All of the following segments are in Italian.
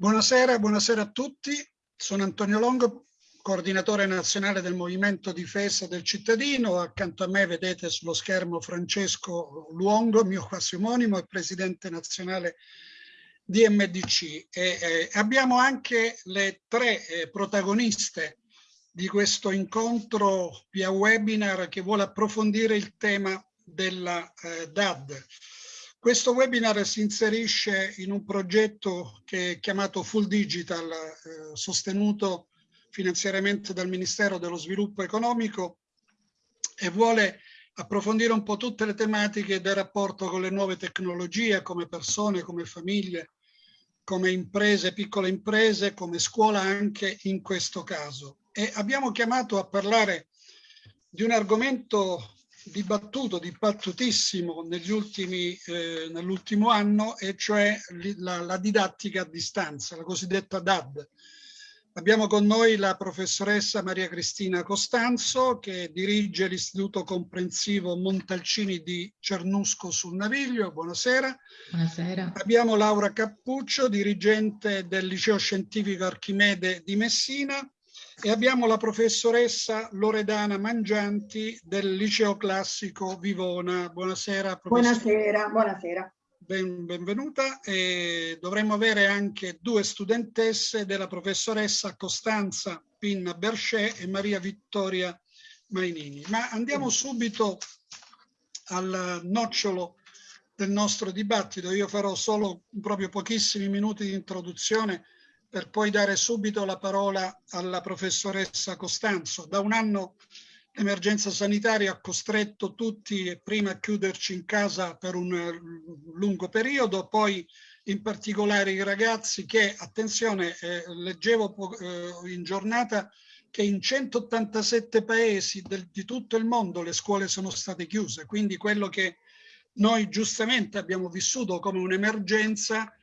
Buonasera, buonasera a tutti. Sono Antonio Longo, coordinatore nazionale del Movimento Difesa del Cittadino. Accanto a me vedete sullo schermo Francesco Luongo, mio quasi omonimo e presidente nazionale di MDC. E, eh, abbiamo anche le tre eh, protagoniste di questo incontro via webinar che vuole approfondire il tema della eh, DAD. Questo webinar si inserisce in un progetto che è chiamato Full Digital, eh, sostenuto finanziariamente dal Ministero dello Sviluppo Economico e vuole approfondire un po' tutte le tematiche del rapporto con le nuove tecnologie, come persone, come famiglie, come imprese, piccole imprese, come scuola anche in questo caso. E abbiamo chiamato a parlare di un argomento dibattuto, dibattutissimo negli ultimi, eh, nell'ultimo anno, e cioè la, la, didattica a distanza, la cosiddetta DAD. Abbiamo con noi la professoressa Maria Cristina Costanzo che dirige l'Istituto Comprensivo Montalcini di Cernusco sul Naviglio. Buonasera. Buonasera. Abbiamo Laura Cappuccio, dirigente del Liceo Scientifico Archimede di Messina e abbiamo la professoressa Loredana Mangianti del Liceo Classico Vivona. Buonasera. Buonasera, buonasera. Ben, benvenuta. E dovremmo avere anche due studentesse della professoressa Costanza Pinna Berchet e Maria Vittoria Mainini. Ma andiamo subito al nocciolo del nostro dibattito. Io farò solo proprio pochissimi minuti di introduzione per poi dare subito la parola alla professoressa Costanzo. Da un anno l'emergenza sanitaria ha costretto tutti prima a chiuderci in casa per un lungo periodo, poi in particolare i ragazzi che, attenzione, eh, leggevo eh, in giornata che in 187 paesi del, di tutto il mondo le scuole sono state chiuse, quindi quello che noi giustamente abbiamo vissuto come un'emergenza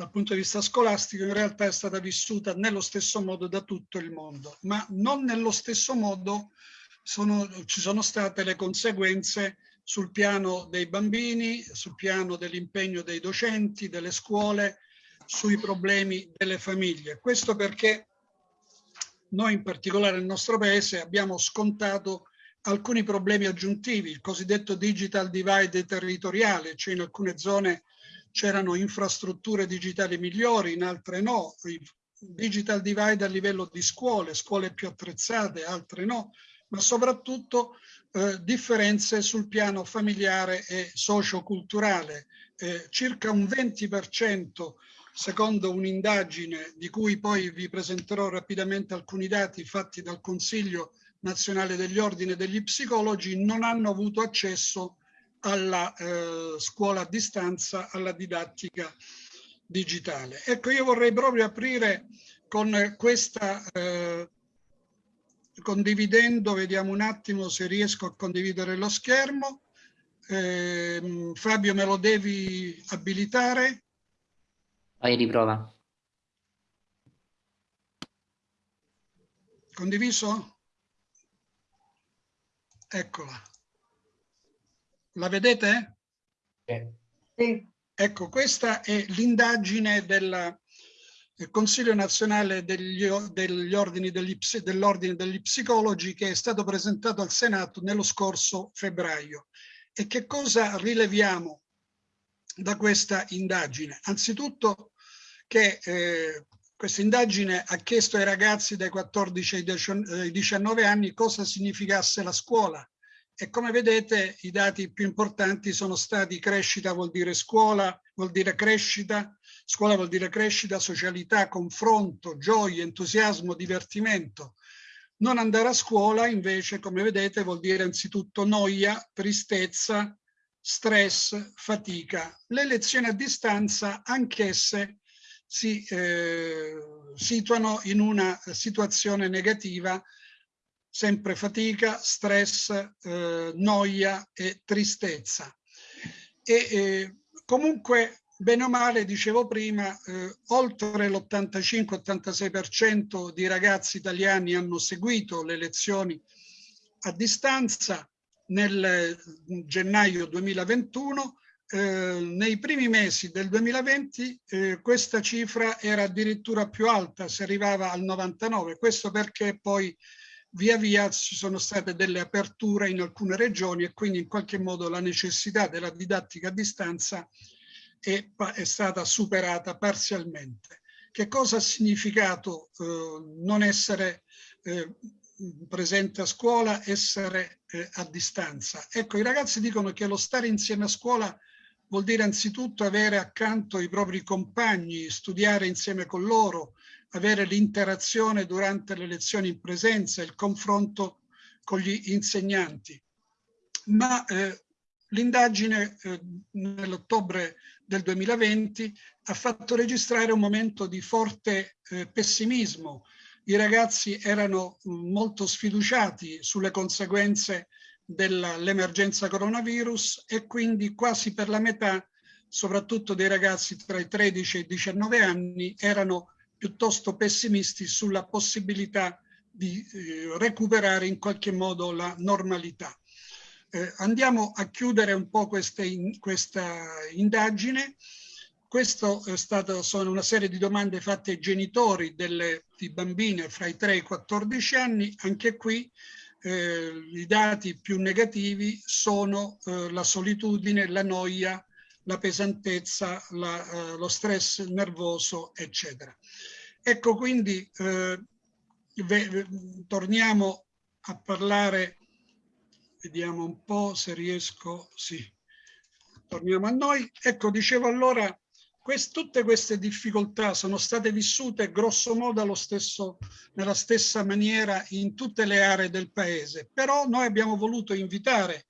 dal punto di vista scolastico in realtà è stata vissuta nello stesso modo da tutto il mondo, ma non nello stesso modo sono, ci sono state le conseguenze sul piano dei bambini, sul piano dell'impegno dei docenti, delle scuole, sui problemi delle famiglie. Questo perché noi in particolare nel nostro paese abbiamo scontato alcuni problemi aggiuntivi, il cosiddetto digital divide territoriale, cioè in alcune zone c'erano infrastrutture digitali migliori, in altre no, digital divide a livello di scuole, scuole più attrezzate, altre no, ma soprattutto eh, differenze sul piano familiare e socioculturale. Eh, circa un 20% secondo un'indagine di cui poi vi presenterò rapidamente alcuni dati fatti dal Consiglio nazionale degli ordini degli psicologi, non hanno avuto accesso alla eh, scuola a distanza, alla didattica digitale. Ecco, io vorrei proprio aprire con questa, eh, condividendo, vediamo un attimo se riesco a condividere lo schermo. Eh, Fabio, me lo devi abilitare? Vai, riprova. Condiviso? Eccola. La vedete? Sì. Ecco, questa è l'indagine del Consiglio nazionale degli, degli ordini degli, dell'ordine degli psicologi che è stato presentato al Senato nello scorso febbraio. E che cosa rileviamo da questa indagine? Anzitutto che eh, questa indagine ha chiesto ai ragazzi dai 14 ai 19 anni cosa significasse la scuola, e come vedete i dati più importanti sono stati crescita vuol dire scuola, vuol dire crescita, scuola vuol dire crescita, socialità, confronto, gioia, entusiasmo, divertimento. Non andare a scuola invece, come vedete, vuol dire anzitutto noia, tristezza, stress, fatica. Le lezioni a distanza, anch'esse, si eh, situano in una situazione negativa sempre fatica, stress, eh, noia e tristezza. E eh, comunque, bene o male, dicevo prima, eh, oltre l'85-86% di ragazzi italiani hanno seguito le lezioni a distanza nel gennaio 2021, eh, nei primi mesi del 2020 eh, questa cifra era addirittura più alta, si arrivava al 99, questo perché poi via via ci sono state delle aperture in alcune regioni e quindi in qualche modo la necessità della didattica a distanza è, è stata superata parzialmente. Che cosa ha significato eh, non essere eh, presente a scuola, essere eh, a distanza? Ecco, i ragazzi dicono che lo stare insieme a scuola vuol dire anzitutto avere accanto i propri compagni, studiare insieme con loro, avere l'interazione durante le lezioni in presenza, il confronto con gli insegnanti. Ma eh, l'indagine eh, nell'ottobre del 2020 ha fatto registrare un momento di forte eh, pessimismo. I ragazzi erano mm, molto sfiduciati sulle conseguenze dell'emergenza coronavirus e quindi quasi per la metà, soprattutto dei ragazzi tra i 13 e i 19 anni, erano piuttosto pessimisti sulla possibilità di eh, recuperare in qualche modo la normalità. Eh, andiamo a chiudere un po' in, questa indagine. Questo è stato, sono una serie di domande fatte ai genitori delle, di bambine fra i 3 e i 14 anni. Anche qui eh, i dati più negativi sono eh, la solitudine, la noia, la pesantezza, la, eh, lo stress nervoso, eccetera. Ecco quindi eh, torniamo a parlare, vediamo un po' se riesco, sì, torniamo a noi. Ecco, dicevo allora Quest, tutte queste difficoltà sono state vissute grosso modo stesso, nella stessa maniera in tutte le aree del paese, però noi abbiamo voluto invitare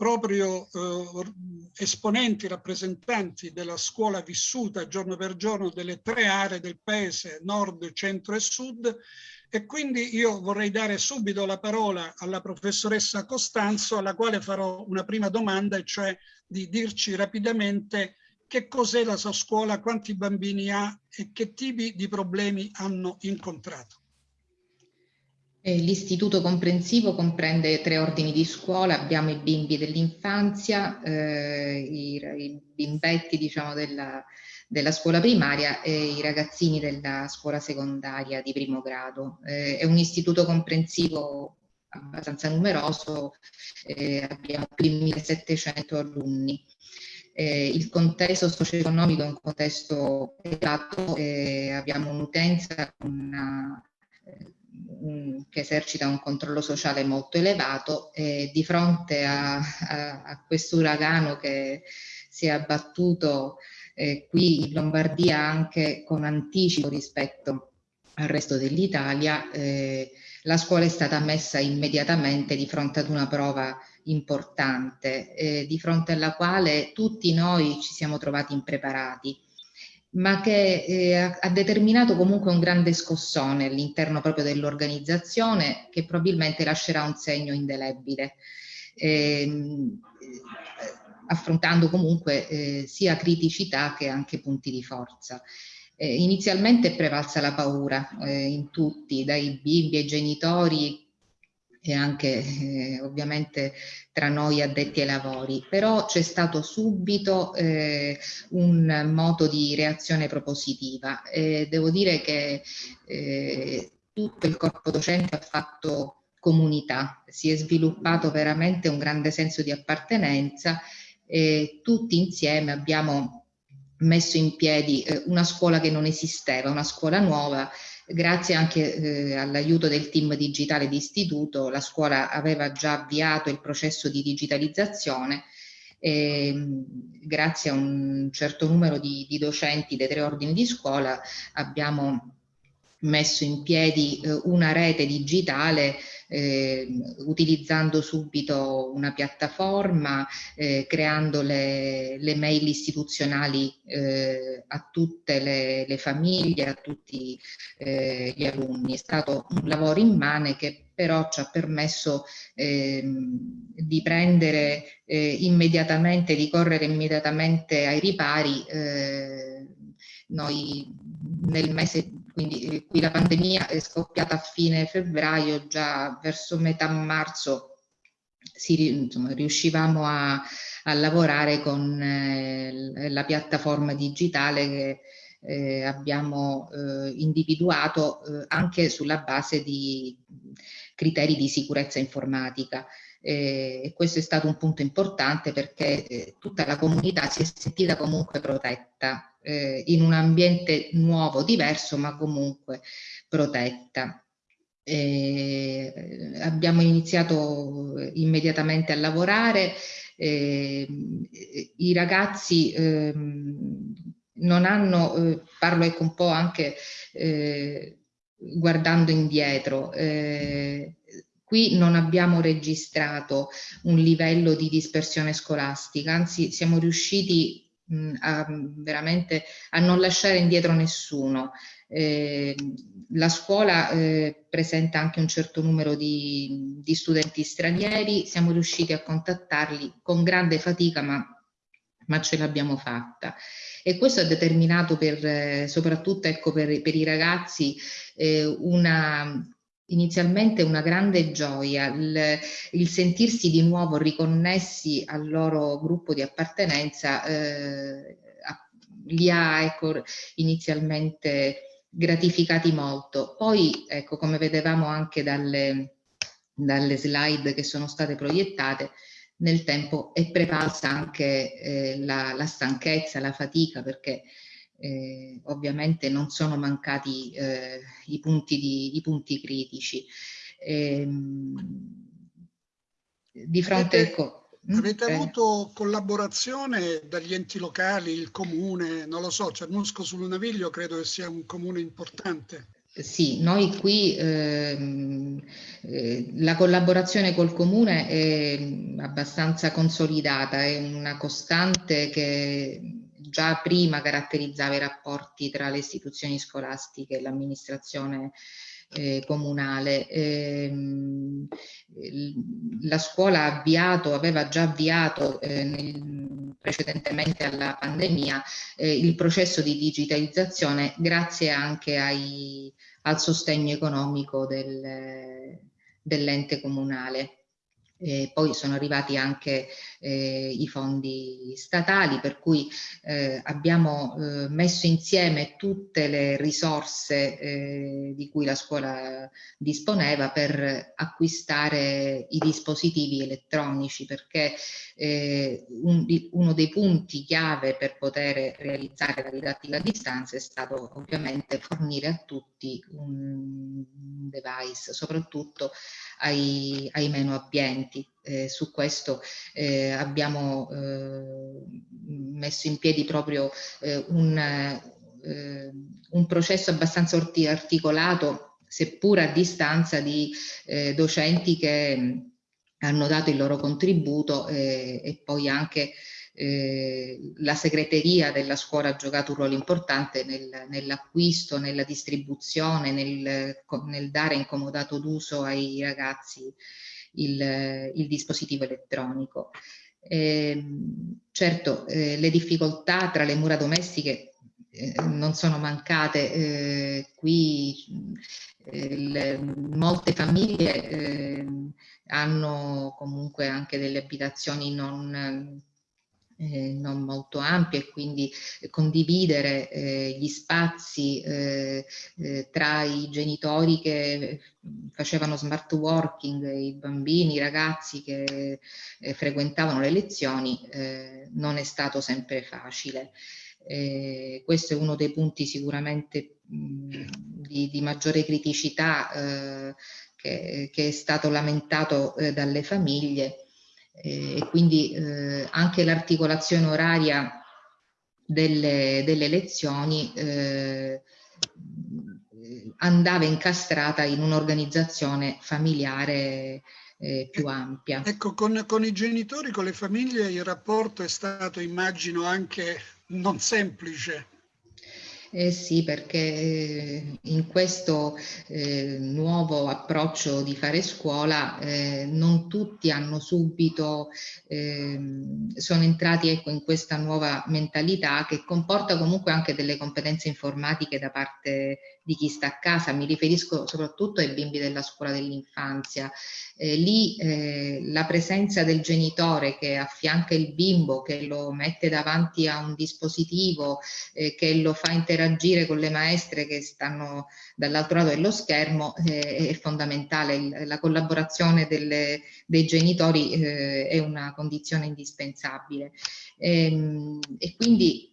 proprio eh, esponenti, rappresentanti della scuola vissuta giorno per giorno delle tre aree del paese, nord, centro e sud, e quindi io vorrei dare subito la parola alla professoressa Costanzo, alla quale farò una prima domanda, e cioè di dirci rapidamente che cos'è la sua scuola, quanti bambini ha e che tipi di problemi hanno incontrato. Eh, l'istituto comprensivo comprende tre ordini di scuola, abbiamo i bimbi dell'infanzia, eh, i, i, bimbetti diciamo, della, della, scuola primaria e i ragazzini della scuola secondaria di primo grado. Eh, è un istituto comprensivo abbastanza numeroso, eh, abbiamo più di 1700 alunni eh, il contesto socio-economico è un contesto elevato, eh, abbiamo un'utenza una, che esercita un controllo sociale molto elevato e di fronte a, a, a questo uragano che si è abbattuto eh, qui in Lombardia anche con anticipo rispetto al resto dell'Italia, eh, la scuola è stata messa immediatamente di fronte ad una prova importante, eh, di fronte alla quale tutti noi ci siamo trovati impreparati, ma che eh, ha determinato comunque un grande scossone all'interno proprio dell'organizzazione che probabilmente lascerà un segno indelebile. Ehm, eh, affrontando comunque eh, sia criticità che anche punti di forza. Eh, inizialmente è prevalsa la paura eh, in tutti, dai bimbi ai genitori e anche eh, ovviamente tra noi addetti ai lavori, però c'è stato subito eh, un modo di reazione propositiva. Eh, devo dire che eh, tutto il corpo docente ha fatto comunità, si è sviluppato veramente un grande senso di appartenenza e tutti insieme abbiamo messo in piedi eh, una scuola che non esisteva, una scuola nuova Grazie anche eh, all'aiuto del team digitale di istituto, la scuola aveva già avviato il processo di digitalizzazione e grazie a un certo numero di, di docenti dei tre ordini di scuola abbiamo messo in piedi eh, una rete digitale eh, utilizzando subito una piattaforma, eh, creando le, le, mail istituzionali eh, a tutte le, le, famiglie, a tutti eh, gli alunni. È stato un lavoro immane che però ci ha permesso ehm, di prendere eh, immediatamente, di correre immediatamente ai ripari. Noi nel mese quindi eh, qui la pandemia è scoppiata a fine febbraio, già verso metà marzo si, insomma, riuscivamo a, a, lavorare con eh, la piattaforma digitale che eh, abbiamo eh, individuato eh, anche sulla base di criteri di sicurezza informatica. Eh, e questo è stato un punto importante perché tutta la comunità si è sentita comunque protetta eh, in un ambiente nuovo, diverso, ma comunque protetta. Eh, abbiamo iniziato immediatamente a lavorare, eh, i ragazzi ehm, non hanno, eh, parlo ecco un po' anche guardando indietro, Qui non abbiamo registrato un livello di dispersione scolastica, anzi siamo riusciti mh, a, veramente a non lasciare indietro nessuno. Eh, la scuola eh, presenta anche un certo numero di, di, studenti stranieri, siamo riusciti a contattarli con grande fatica, ma, ma ce l'abbiamo fatta. E questo ha determinato per, eh, soprattutto ecco, per, per, i ragazzi eh, una inizialmente una grande gioia, il, il, sentirsi di nuovo riconnessi al loro gruppo di appartenenza eh, li ha ecco, inizialmente gratificati molto. Poi, ecco, come vedevamo anche dalle, dalle slide che sono state proiettate, nel tempo è prevalsa anche eh, la, la stanchezza, la fatica, perché eh, ovviamente non sono mancati eh, i, punti di, i, punti critici. Eh, di fronte avete, ecco, hm? avete eh. avuto collaborazione dagli enti locali, il comune, non lo so, Cernusco sul Naviglio credo che sia un comune importante. Sì, noi qui ehm, eh, la collaborazione col comune è abbastanza consolidata, è una costante che già prima caratterizzava i rapporti tra le istituzioni scolastiche e l'amministrazione eh, comunale. Eh, la scuola ha avviato, aveva già avviato eh, nel, precedentemente alla pandemia eh, il processo di digitalizzazione grazie anche ai, al sostegno economico del, dell'ente comunale. E poi sono arrivati anche eh, i fondi statali, per cui eh, abbiamo eh, messo insieme tutte le risorse eh, di cui la scuola disponeva per acquistare i dispositivi elettronici, perché eh, un, uno dei punti chiave per poter realizzare la didattica a distanza è stato ovviamente fornire a tutti un device, soprattutto ai, ai meno abbienti. Eh, su questo eh, abbiamo eh, messo in piedi proprio eh, un, eh, un, processo abbastanza articolato, seppur a distanza di docenti che hanno dato il loro contributo e poi anche eh, la segreteria della scuola ha giocato un ruolo importante nel, nell'acquisto, nella distribuzione, nel, nel, dare incomodato d'uso ai ragazzi il, il dispositivo elettronico. Eh, certo, eh, le difficoltà tra le mura domestiche eh, non sono mancate, eh, qui eh, le, molte famiglie hanno comunque anche delle abitazioni non eh, non molto ampie e quindi condividere eh, gli spazi eh, eh tra i genitori che facevano smart working, i bambini, i ragazzi che eh, frequentavano le lezioni eh, non è stato sempre facile. questo è uno dei punti sicuramente mh, di, di, maggiore criticità che, che, è stato lamentato dalle famiglie eh, e quindi eh, anche l'articolazione oraria delle, delle lezioni eh, andava incastrata in un'organizzazione familiare eh, più ampia. Ecco, con, con, i genitori, con le famiglie, il rapporto è stato, immagino, anche non semplice. Eh sì, perché eh, in questo eh, nuovo approccio di fare scuola eh, non tutti hanno subito, ehm, sono entrati ecco, in questa nuova mentalità che comporta comunque anche delle competenze informatiche da parte di chi sta a casa, mi riferisco soprattutto ai bimbi della scuola dell'infanzia. Eh, lì eh, la presenza del genitore che affianca il bimbo, che lo mette davanti a un dispositivo, eh, che lo fa interagire con le maestre che stanno dall'altro lato dello schermo, eh, è fondamentale. La collaborazione delle, dei genitori eh, è una condizione indispensabile. E, ehm, e quindi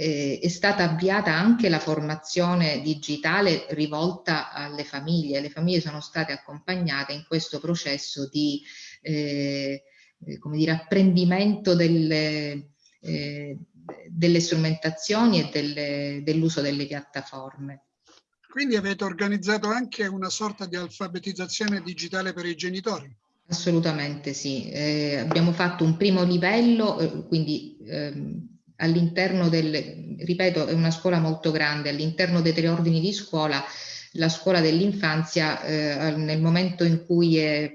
eh, è stata avviata anche la formazione digitale rivolta alle famiglie. Le famiglie sono state accompagnate in questo processo di eh, come dire, apprendimento delle, eh, delle strumentazioni e dell'uso delle piattaforme. Quindi avete organizzato anche una sorta di alfabetizzazione digitale per i genitori? Assolutamente sì. Eh, abbiamo fatto un primo livello, eh, quindi ehm, all'interno del, ripeto, è una scuola molto grande, all'interno dei tre ordini di scuola, la scuola dell'infanzia, eh, nel momento in cui è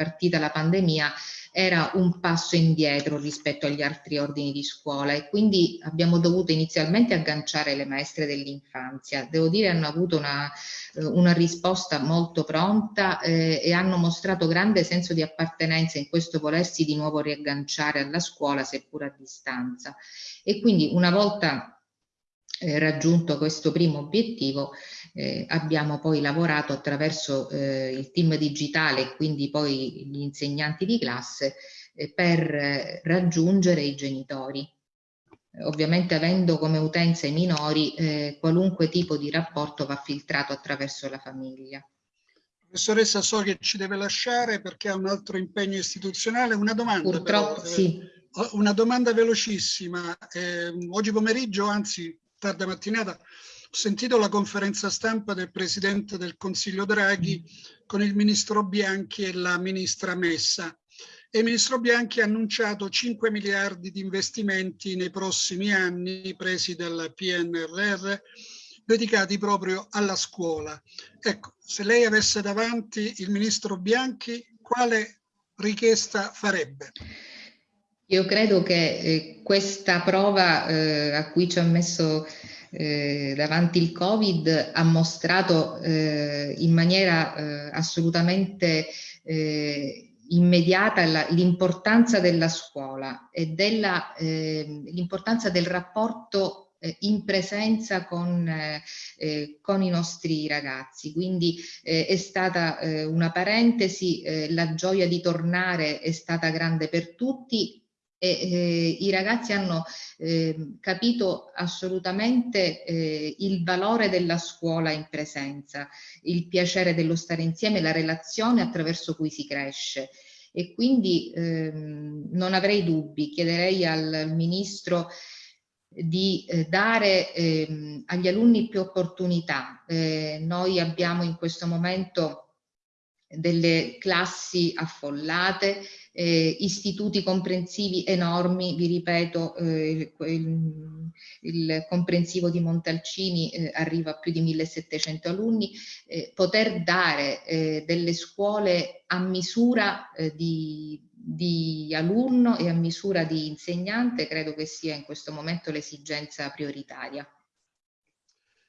partita la pandemia, era un passo indietro rispetto agli altri ordini di scuola e quindi abbiamo dovuto inizialmente agganciare le maestre dell'infanzia. Devo dire hanno avuto una, eh, una risposta molto pronta eh, e hanno mostrato grande senso di appartenenza in questo volersi di nuovo riagganciare alla scuola seppur a distanza. E quindi una volta eh, raggiunto questo primo obiettivo eh, abbiamo poi lavorato attraverso eh, il team digitale e quindi poi gli insegnanti di classe eh, per eh, raggiungere i genitori. Ovviamente avendo come utenza i minori, eh, qualunque tipo di rapporto va filtrato attraverso la famiglia. Professoressa, so che ci deve lasciare perché ha un altro impegno istituzionale. Una domanda. Purtroppo però, sì. Una domanda velocissima. oggi pomeriggio, anzi tarda mattinata, ho sentito la conferenza stampa del Presidente del Consiglio Draghi con il Ministro Bianchi e la Ministra Messa. E il Ministro Bianchi ha annunciato 5 miliardi di investimenti nei prossimi anni presi dal PNRR dedicati proprio alla scuola. Ecco, se lei avesse davanti il Ministro Bianchi, quale richiesta farebbe? Io credo che eh, questa prova eh, a cui ci ha messo eh, davanti il Covid ha mostrato eh, in maniera eh, assolutamente eh, immediata l'importanza della scuola e ehm, l'importanza del rapporto in presenza con, eh, con, i nostri ragazzi. Quindi eh, è stata eh, una parentesi, la gioia di tornare è stata grande per tutti, e eh, i ragazzi hanno eh, capito assolutamente eh, il valore della scuola in presenza, il piacere dello stare insieme, la relazione attraverso cui si cresce e quindi ehm, non avrei dubbi, chiederei al, Ministro di eh, dare ehm, agli alunni più opportunità. Eh, noi abbiamo in questo momento delle classi affollate, eh, istituti comprensivi enormi, vi ripeto, eh, il, il, comprensivo di Montalcini eh, arriva a più di 1700 alunni, eh, poter dare eh, delle scuole a misura eh, di, di alunno e a misura di insegnante credo che sia in questo momento l'esigenza prioritaria.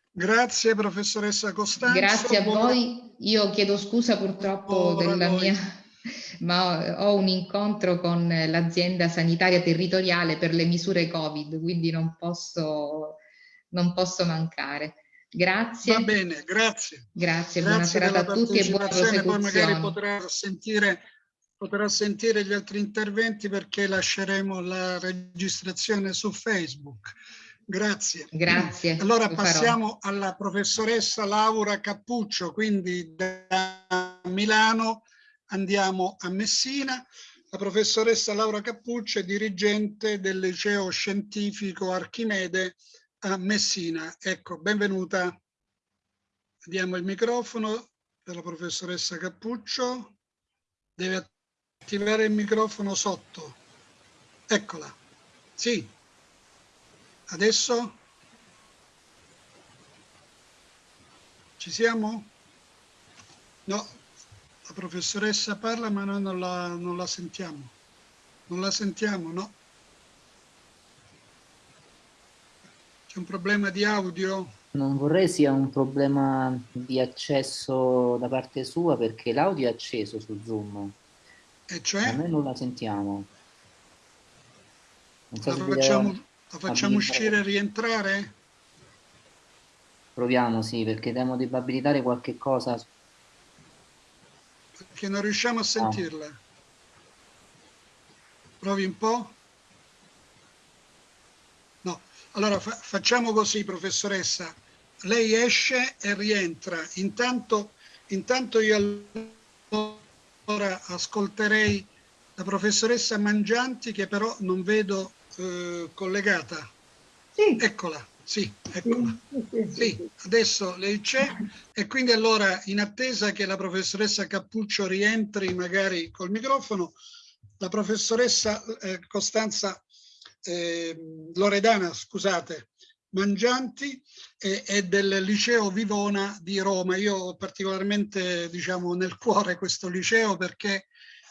Grazie professoressa Costanzo. Grazie a voi. Io chiedo scusa purtroppo della mia ma ho un incontro con l'azienda sanitaria territoriale per le misure Covid, quindi non posso, non posso mancare. Grazie. Va bene, grazie. Grazie, buona serata a tutti e buona prosecuzione. Poi magari potrà sentire, potrà sentire gli altri interventi perché lasceremo la registrazione su Facebook. Grazie. Grazie. Allora passiamo alla professoressa Laura Cappuccio, quindi da Milano andiamo a Messina. La professoressa Laura Cappuccio è dirigente del liceo scientifico Archimede a Messina. Ecco, benvenuta. Diamo il microfono della professoressa Cappuccio. Deve attivare il microfono sotto. Eccola. Sì. Adesso? Ci siamo? No, la professoressa parla ma noi non la, non la sentiamo. Non la sentiamo, no? C'è un problema di audio? Non vorrei sia un problema di accesso da parte sua perché l'audio è acceso su Zoom. E cioè? Noi non la sentiamo. Non so la facciamo, la facciamo uscire e rientrare? Proviamo, sì, perché devo abilitare qualche cosa. Perché non riusciamo a sentirla. No. Provi un po'? No. Allora fa facciamo così, professoressa. Lei esce e rientra. Intanto, intanto io allora ascolterei la professoressa Mangianti che però non vedo eh, collegata. Sì. Eccola. Sì, eccola. Sì, adesso lei c'è e quindi allora in attesa che la professoressa Cappuccio rientri magari col microfono, la professoressa eh, Costanza eh, Loredana, scusate, Mangianti e, è del liceo Vivona di Roma. Io ho particolarmente diciamo, nel cuore questo liceo perché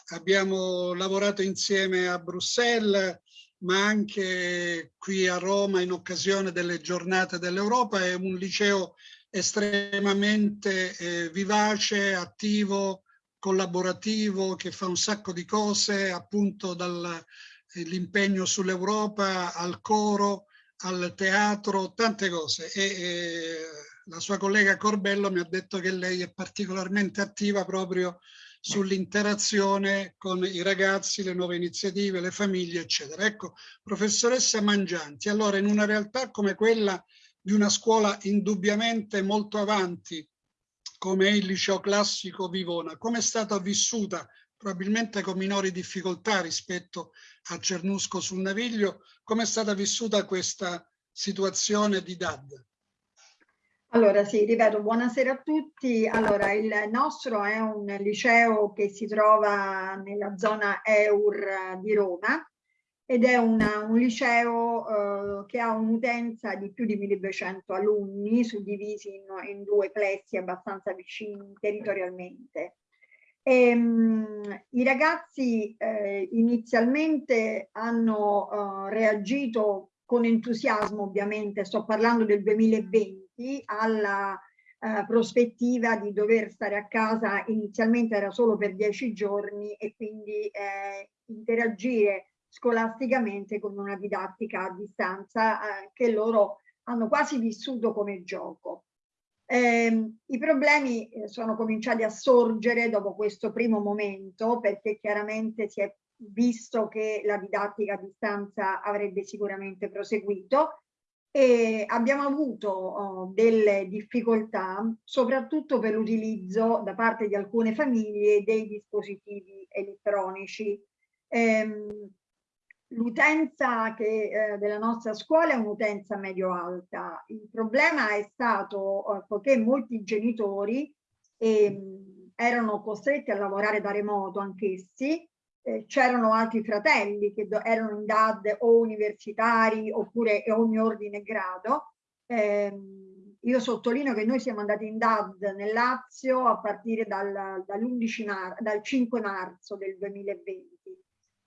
abbiamo lavorato insieme a Bruxelles, ma anche qui a Roma in occasione delle giornate dell'Europa. È un liceo estremamente eh, vivace, attivo, collaborativo, che fa un sacco di cose, appunto dall'impegno sull'Europa al coro, al teatro, tante cose. E, e la sua collega Corbello mi ha detto che lei è particolarmente attiva proprio sull'interazione con i ragazzi, le nuove iniziative, le famiglie, eccetera. Ecco, professoressa Mangianti, allora in una realtà come quella di una scuola indubbiamente molto avanti, come il liceo classico Vivona, come è stata vissuta, probabilmente con minori difficoltà rispetto a Cernusco sul Naviglio, come è stata vissuta questa situazione di DAD? Allora sì, ripeto, buonasera a tutti. Allora, il nostro è un liceo che si trova nella zona EUR di Roma ed è una, un liceo eh, che ha un'utenza di più di 1200 alunni suddivisi in, in due plessi abbastanza vicini territorialmente. E, ehm, mh, I ragazzi eh, inizialmente hanno eh, reagito con entusiasmo ovviamente, sto parlando del 2020, aperti alla eh, prospettiva di dover stare a casa, inizialmente era solo per dieci giorni e quindi eh, interagire scolasticamente con una didattica a distanza eh, che loro hanno quasi vissuto come gioco. Eh, I problemi eh, sono cominciati a sorgere dopo questo primo momento perché chiaramente si è visto che la didattica a distanza avrebbe sicuramente proseguito e abbiamo avuto oh, delle difficoltà soprattutto per l'utilizzo da parte di alcune famiglie dei dispositivi elettronici. Ehm, L'utenza eh, della nostra scuola è un'utenza medio-alta. Il problema è stato eh, poiché molti genitori eh, erano costretti a lavorare da remoto anch'essi, eh, c'erano altri fratelli che erano in DAD o universitari oppure ogni ordine e grado. Eh, io sottolineo che noi siamo andati in DAD nel Lazio a partire dal, dall'11 mar dal 5 marzo del 2020.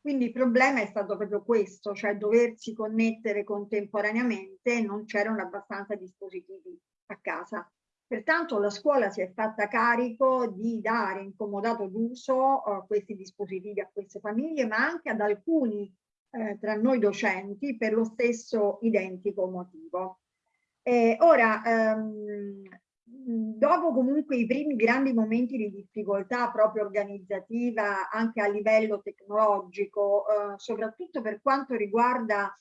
Quindi il problema è stato proprio questo, cioè doversi connettere contemporaneamente e non c'erano abbastanza dispositivi a casa. Pertanto la scuola si è fatta carico di dare in comodato d'uso uh, questi dispositivi a queste famiglie, ma anche ad alcuni eh, tra noi docenti per lo stesso identico motivo. Eh, ora, ehm, dopo comunque i primi grandi momenti di difficoltà proprio organizzativa anche a livello tecnologico, eh, soprattutto per quanto riguarda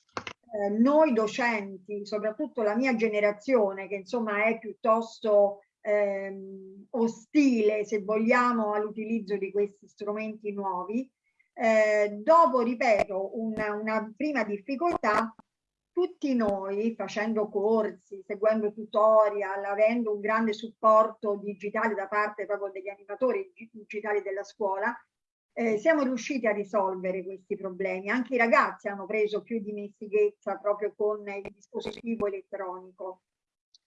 eh, noi docenti, soprattutto la mia generazione, che insomma è piuttosto ehm, ostile, se vogliamo, all'utilizzo di questi strumenti nuovi, eh, dopo, ripeto, una, una prima difficoltà, tutti noi facendo corsi, seguendo tutorial, avendo un grande supporto digitale da parte proprio degli animatori digitali della scuola, eh, siamo riusciti a risolvere questi problemi. Anche i ragazzi hanno preso più dimestichezza proprio con il dispositivo elettronico.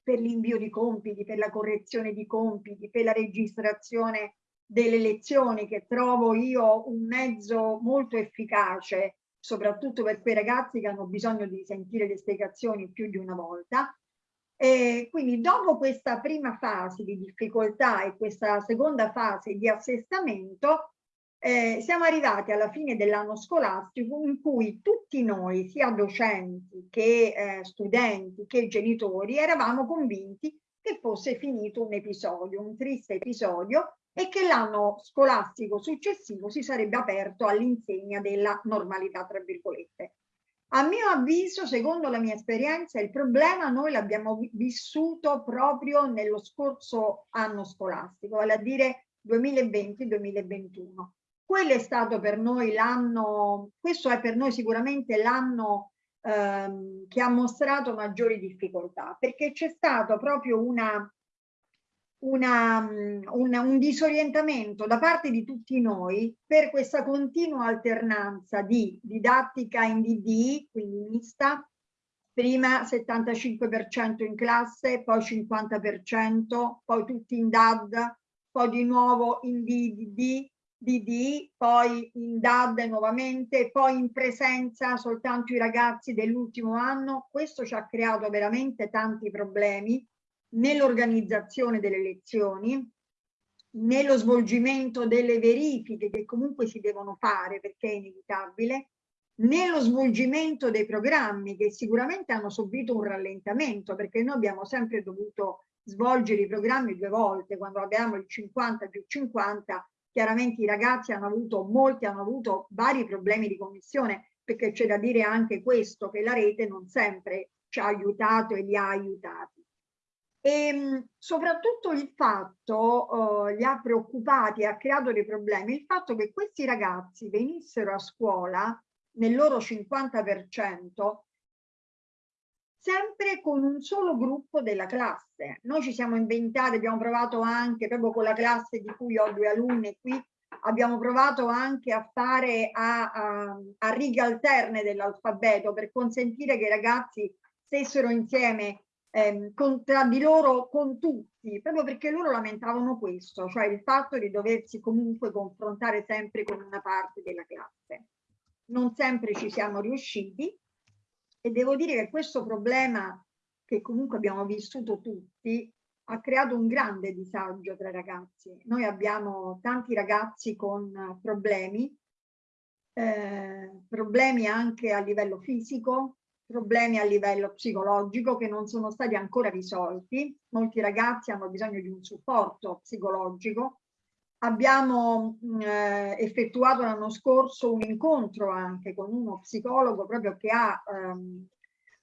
per l'invio di compiti, per la correzione di compiti, per la registrazione delle lezioni che trovo io un mezzo molto efficace, soprattutto per quei ragazzi che hanno bisogno di sentire le spiegazioni più di una volta. E quindi dopo questa prima fase di difficoltà e questa seconda fase di assestamento, eh, siamo arrivati alla fine dell'anno scolastico in cui tutti noi, sia docenti che eh, studenti che genitori, eravamo convinti che fosse finito un episodio, un triste episodio e che l'anno scolastico successivo si sarebbe aperto all'insegna della normalità, tra virgolette. A mio avviso, secondo la mia esperienza, il problema noi l'abbiamo vissuto proprio nello scorso anno scolastico, vale a dire 2020-2021. Quello è stato per noi l'anno, questo è per noi sicuramente l'anno ehm, che ha mostrato maggiori difficoltà, perché c'è stato proprio una una, un, un disorientamento da parte di tutti noi per questa continua alternanza di didattica in DD, quindi mista, prima 75% in classe, poi 50%, poi tutti in DAD, poi di nuovo in DDD, DD, poi in DAD nuovamente, poi in presenza soltanto i ragazzi dell'ultimo anno. Questo ci ha creato veramente tanti problemi nell'organizzazione delle lezioni, nello svolgimento delle verifiche che comunque si devono fare perché è inevitabile, nello svolgimento dei programmi che sicuramente hanno subito un rallentamento perché noi abbiamo sempre dovuto svolgere i programmi due volte, quando abbiamo il 50 più 50, chiaramente i ragazzi hanno avuto, molti hanno avuto vari problemi di commissione perché c'è da dire anche questo, che la rete non sempre ci ha aiutato e li ha aiutati. E ehm, soprattutto il fatto, uh, li ha preoccupati, ha creato dei problemi, il fatto che questi ragazzi venissero a scuola nel loro 50% sempre con un solo gruppo della classe. Noi ci siamo inventati, abbiamo provato anche proprio con la classe di cui ho due alunne qui, abbiamo provato anche a fare a, a, a righe alterne dell'alfabeto per consentire che i ragazzi stessero insieme ehm, con, tra di loro con tutti, proprio perché loro lamentavano questo, cioè il fatto di doversi comunque confrontare sempre con una parte della classe. Non sempre ci siamo riusciti e devo dire che questo problema che comunque abbiamo vissuto tutti ha creato un grande disagio tra i ragazzi. Noi abbiamo tanti ragazzi con problemi, eh, problemi anche a livello fisico, problemi a livello psicologico che non sono stati ancora risolti. Molti ragazzi hanno bisogno di un supporto psicologico. Abbiamo eh, effettuato l'anno scorso un incontro anche con uno psicologo proprio che ha, ehm,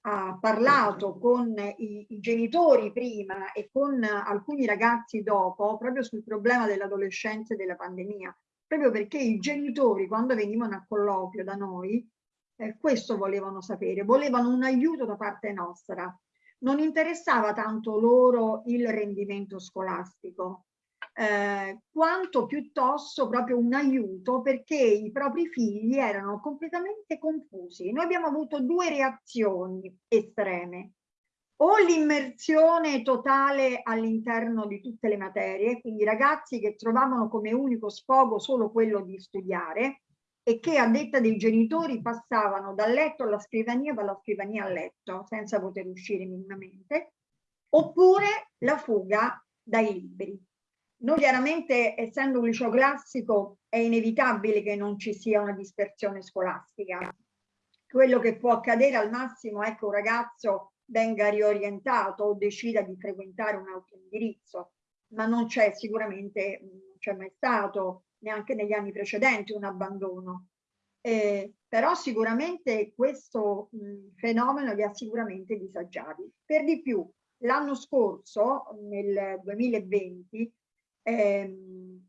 ha parlato con i, i, genitori prima e con alcuni ragazzi dopo proprio sul problema dell'adolescenza e della pandemia. Proprio perché i genitori quando venivano a colloquio da noi eh, questo volevano sapere, volevano un aiuto da parte nostra. Non interessava tanto loro il rendimento scolastico, eh, quanto piuttosto proprio un aiuto perché i propri figli erano completamente confusi. Noi abbiamo avuto due reazioni estreme. O l'immersione totale all'interno di tutte le materie, quindi ragazzi che trovavano come unico sfogo solo quello di studiare, e che a detta dei genitori passavano dal letto alla scrivania, dalla scrivania al letto, senza poter uscire minimamente, oppure la fuga dai libri. Noi chiaramente, essendo un liceo classico, è inevitabile che non ci sia una dispersione scolastica. Quello che può accadere al massimo è che un ragazzo venga riorientato o decida di frequentare un altro indirizzo, ma non c'è sicuramente, non c'è mai stato neanche negli anni precedenti un abbandono. Eh, però sicuramente questo mh, fenomeno li ha sicuramente disagiati. Per di più, l'anno scorso, nel 2020, ehm,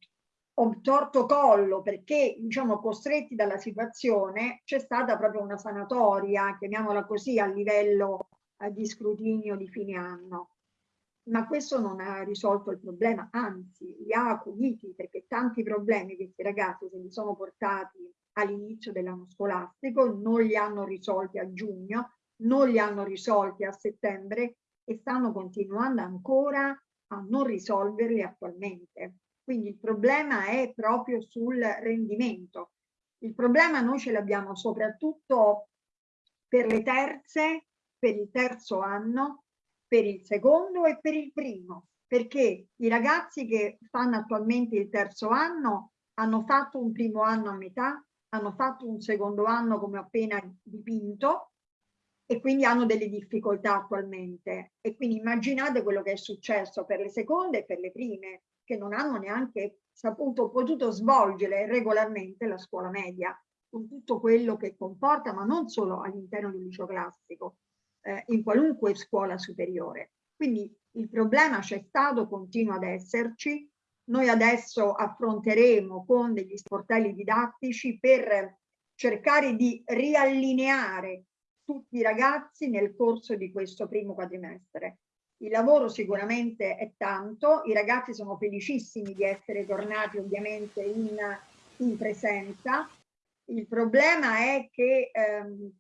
torto collo perché, diciamo, costretti dalla situazione, c'è stata proprio una sanatoria, chiamiamola così, a livello eh, di scrutinio di fine anno. Ma questo non ha risolto il problema, anzi li ha acuiti perché tanti problemi questi ragazzi se li sono portati all'inizio dell'anno scolastico, non li hanno risolti a giugno, non li hanno risolti a settembre e stanno continuando ancora a non risolverli attualmente. Quindi il problema è proprio sul rendimento. Il problema noi ce l'abbiamo soprattutto per le terze, per il terzo anno, per il secondo e per il primo, perché i ragazzi che fanno attualmente il terzo anno hanno fatto un primo anno a metà, hanno fatto un secondo anno come appena dipinto e quindi hanno delle difficoltà attualmente. E quindi immaginate quello che è successo per le seconde e per le prime, che non hanno neanche saputo, potuto svolgere regolarmente la scuola media, con tutto quello che comporta, ma non solo all'interno del liceo classico, eh, in qualunque scuola superiore. Quindi il problema c'è stato, continua ad esserci. Noi adesso affronteremo con degli sportelli didattici per cercare di riallineare tutti i ragazzi nel corso di questo primo quadrimestre. Il lavoro sicuramente è tanto, i ragazzi sono felicissimi di essere tornati ovviamente in, in presenza. Il problema è che ehm,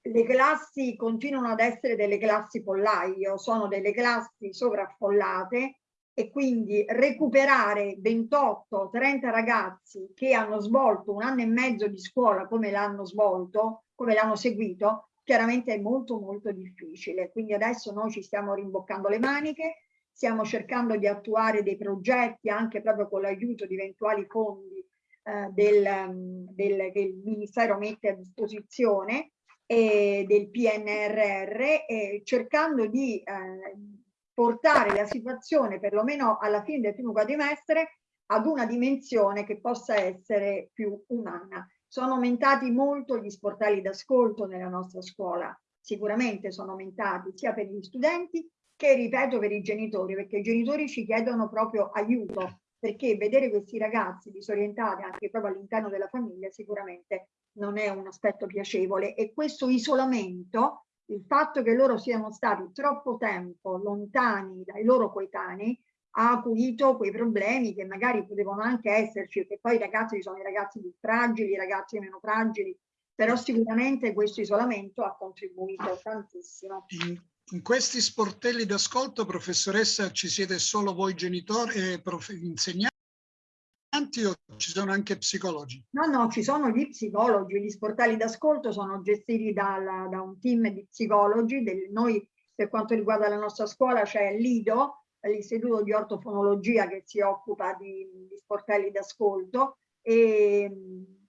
le classi continuano ad essere delle classi pollaio, sono delle classi sovraffollate e quindi recuperare 28-30 ragazzi che hanno svolto un anno e mezzo di scuola come l'hanno svolto, come l'hanno seguito, chiaramente è molto molto difficile. Quindi adesso noi ci stiamo rimboccando le maniche, stiamo cercando di attuare dei progetti anche proprio con l'aiuto di eventuali fondi eh, del, del, che il Ministero mette a disposizione e del PNRR, eh, cercando di eh, portare la situazione, perlomeno alla fine del primo quadrimestre, ad una dimensione che possa essere più umana. Sono aumentati molto gli sportelli d'ascolto nella nostra scuola, sicuramente sono aumentati sia per gli studenti che, ripeto, per i genitori, perché i genitori ci chiedono proprio aiuto, perché vedere questi ragazzi disorientati anche proprio all'interno della famiglia sicuramente non è un aspetto piacevole. E questo isolamento, il fatto che loro siano stati troppo tempo lontani dai loro coetanei, ha acuito quei problemi che magari potevano anche esserci, perché poi i ragazzi sono i ragazzi più fragili, i ragazzi meno fragili, però sicuramente questo isolamento ha contribuito tantissimo. In, in questi sportelli d'ascolto, professoressa, ci siete solo voi genitori e insegnanti o ci sono anche psicologi? No, no, ci sono gli psicologi, gli sportelli d'ascolto sono gestiti dal, da un team di psicologi, del, noi per quanto riguarda la nostra scuola c'è l'IDO, l'istituto di ortofonologia che si occupa di, di sportelli d'ascolto e,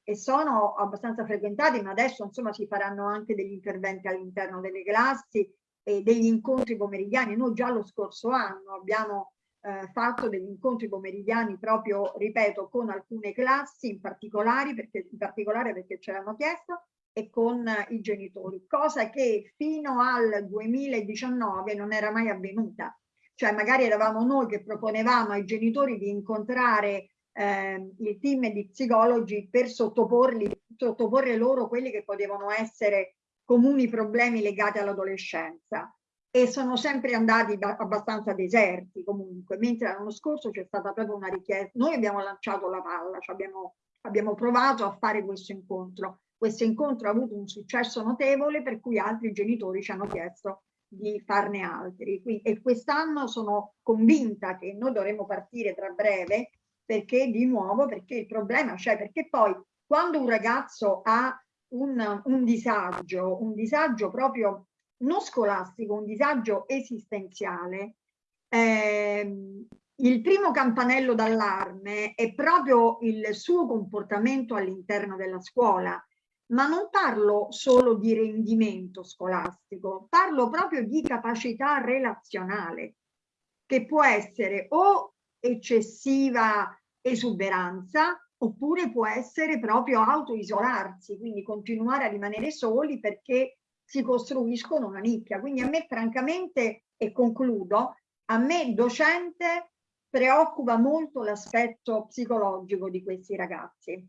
e, sono abbastanza frequentati, ma adesso insomma si faranno anche degli interventi all'interno delle classi e degli incontri pomeridiani. Noi già lo scorso anno abbiamo eh, fatto degli incontri pomeridiani proprio, ripeto, con alcune classi in particolare perché, in particolare perché ce l'hanno chiesto e con i genitori, cosa che fino al 2019 non era mai avvenuta cioè magari eravamo noi che proponevamo ai genitori di incontrare eh, il team di psicologi per sottoporli, sottoporre loro quelli che potevano essere comuni problemi legati all'adolescenza. E sono sempre andati abbastanza deserti comunque, mentre l'anno scorso c'è stata proprio una richiesta, noi abbiamo lanciato la palla, cioè abbiamo, abbiamo provato a fare questo incontro, questo incontro ha avuto un successo notevole per cui altri genitori ci hanno chiesto di farne altri. e quest'anno sono convinta che noi dovremo partire tra breve perché di nuovo, perché il problema c'è, perché poi quando un ragazzo ha un, un disagio, un disagio proprio non scolastico, un disagio esistenziale, eh, il primo campanello d'allarme è proprio il suo comportamento all'interno della scuola, ma non parlo solo di rendimento scolastico, parlo proprio di capacità relazionale, che può essere o eccessiva esuberanza oppure può essere proprio autoisolarsi, quindi continuare a rimanere soli perché si costruiscono una nicchia. Quindi a me francamente, e concludo, a me docente preoccupa molto l'aspetto psicologico di questi ragazzi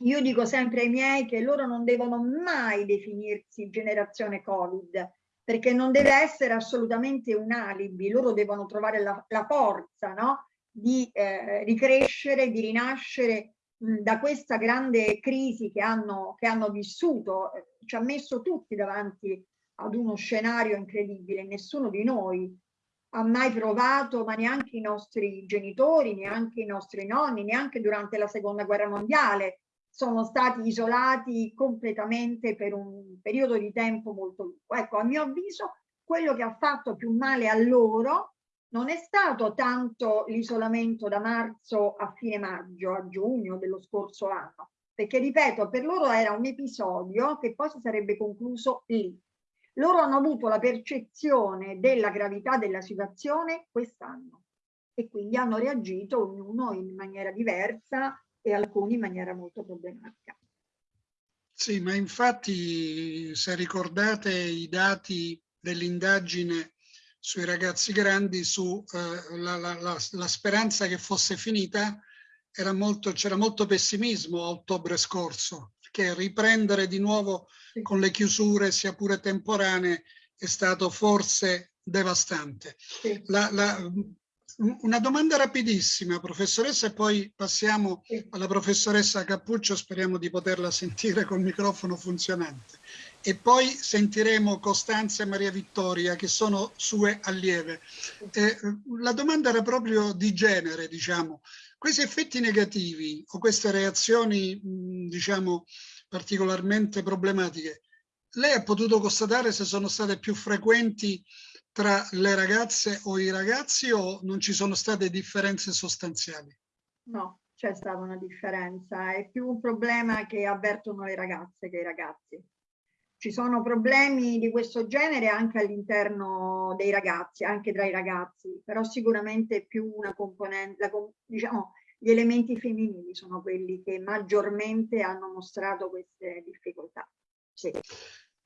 io dico sempre ai miei che loro non devono mai definirsi generazione Covid, perché non deve essere assolutamente un alibi, loro devono trovare la, la forza no? di eh, ricrescere, di rinascere mh, da questa grande crisi che hanno, che hanno vissuto, ci ha messo tutti davanti ad uno scenario incredibile. Nessuno di noi ha mai provato, ma neanche i nostri genitori, neanche i nostri nonni, neanche durante la seconda guerra mondiale, sono stati isolati completamente per un periodo di tempo molto lungo. Ecco, a mio avviso, quello che ha fatto più male a loro non è stato tanto l'isolamento da marzo a fine maggio, a giugno dello scorso anno, perché ripeto, per loro era un episodio che poi si sarebbe concluso lì. Loro hanno avuto la percezione della gravità della situazione quest'anno e quindi hanno reagito ognuno in maniera diversa e alcuni in maniera molto problematica. Sì, ma infatti se ricordate i dati dell'indagine sui ragazzi grandi, su eh, la, la, la, la, speranza che fosse finita, c'era molto, molto pessimismo a ottobre scorso, perché riprendere di nuovo sì. con le chiusure, sia pure temporanee, è stato forse devastante. Sì. La, la, una domanda rapidissima, professoressa, e poi passiamo alla professoressa Cappuccio, speriamo di poterla sentire col microfono funzionante e poi sentiremo Costanza e Maria Vittoria che sono sue allieve. Eh, la domanda era proprio di genere, diciamo. Questi effetti negativi o queste reazioni, diciamo, particolarmente problematiche, lei ha potuto constatare se sono state più frequenti tra le ragazze o i ragazzi o non ci sono state differenze sostanziali? No, c'è stata una differenza. È più un problema che avvertono le ragazze che i ragazzi ci sono problemi di questo genere anche all'interno dei ragazzi, anche tra i ragazzi, però sicuramente più una componente, diciamo, gli elementi femminili sono quelli che maggiormente hanno mostrato queste difficoltà. Sì.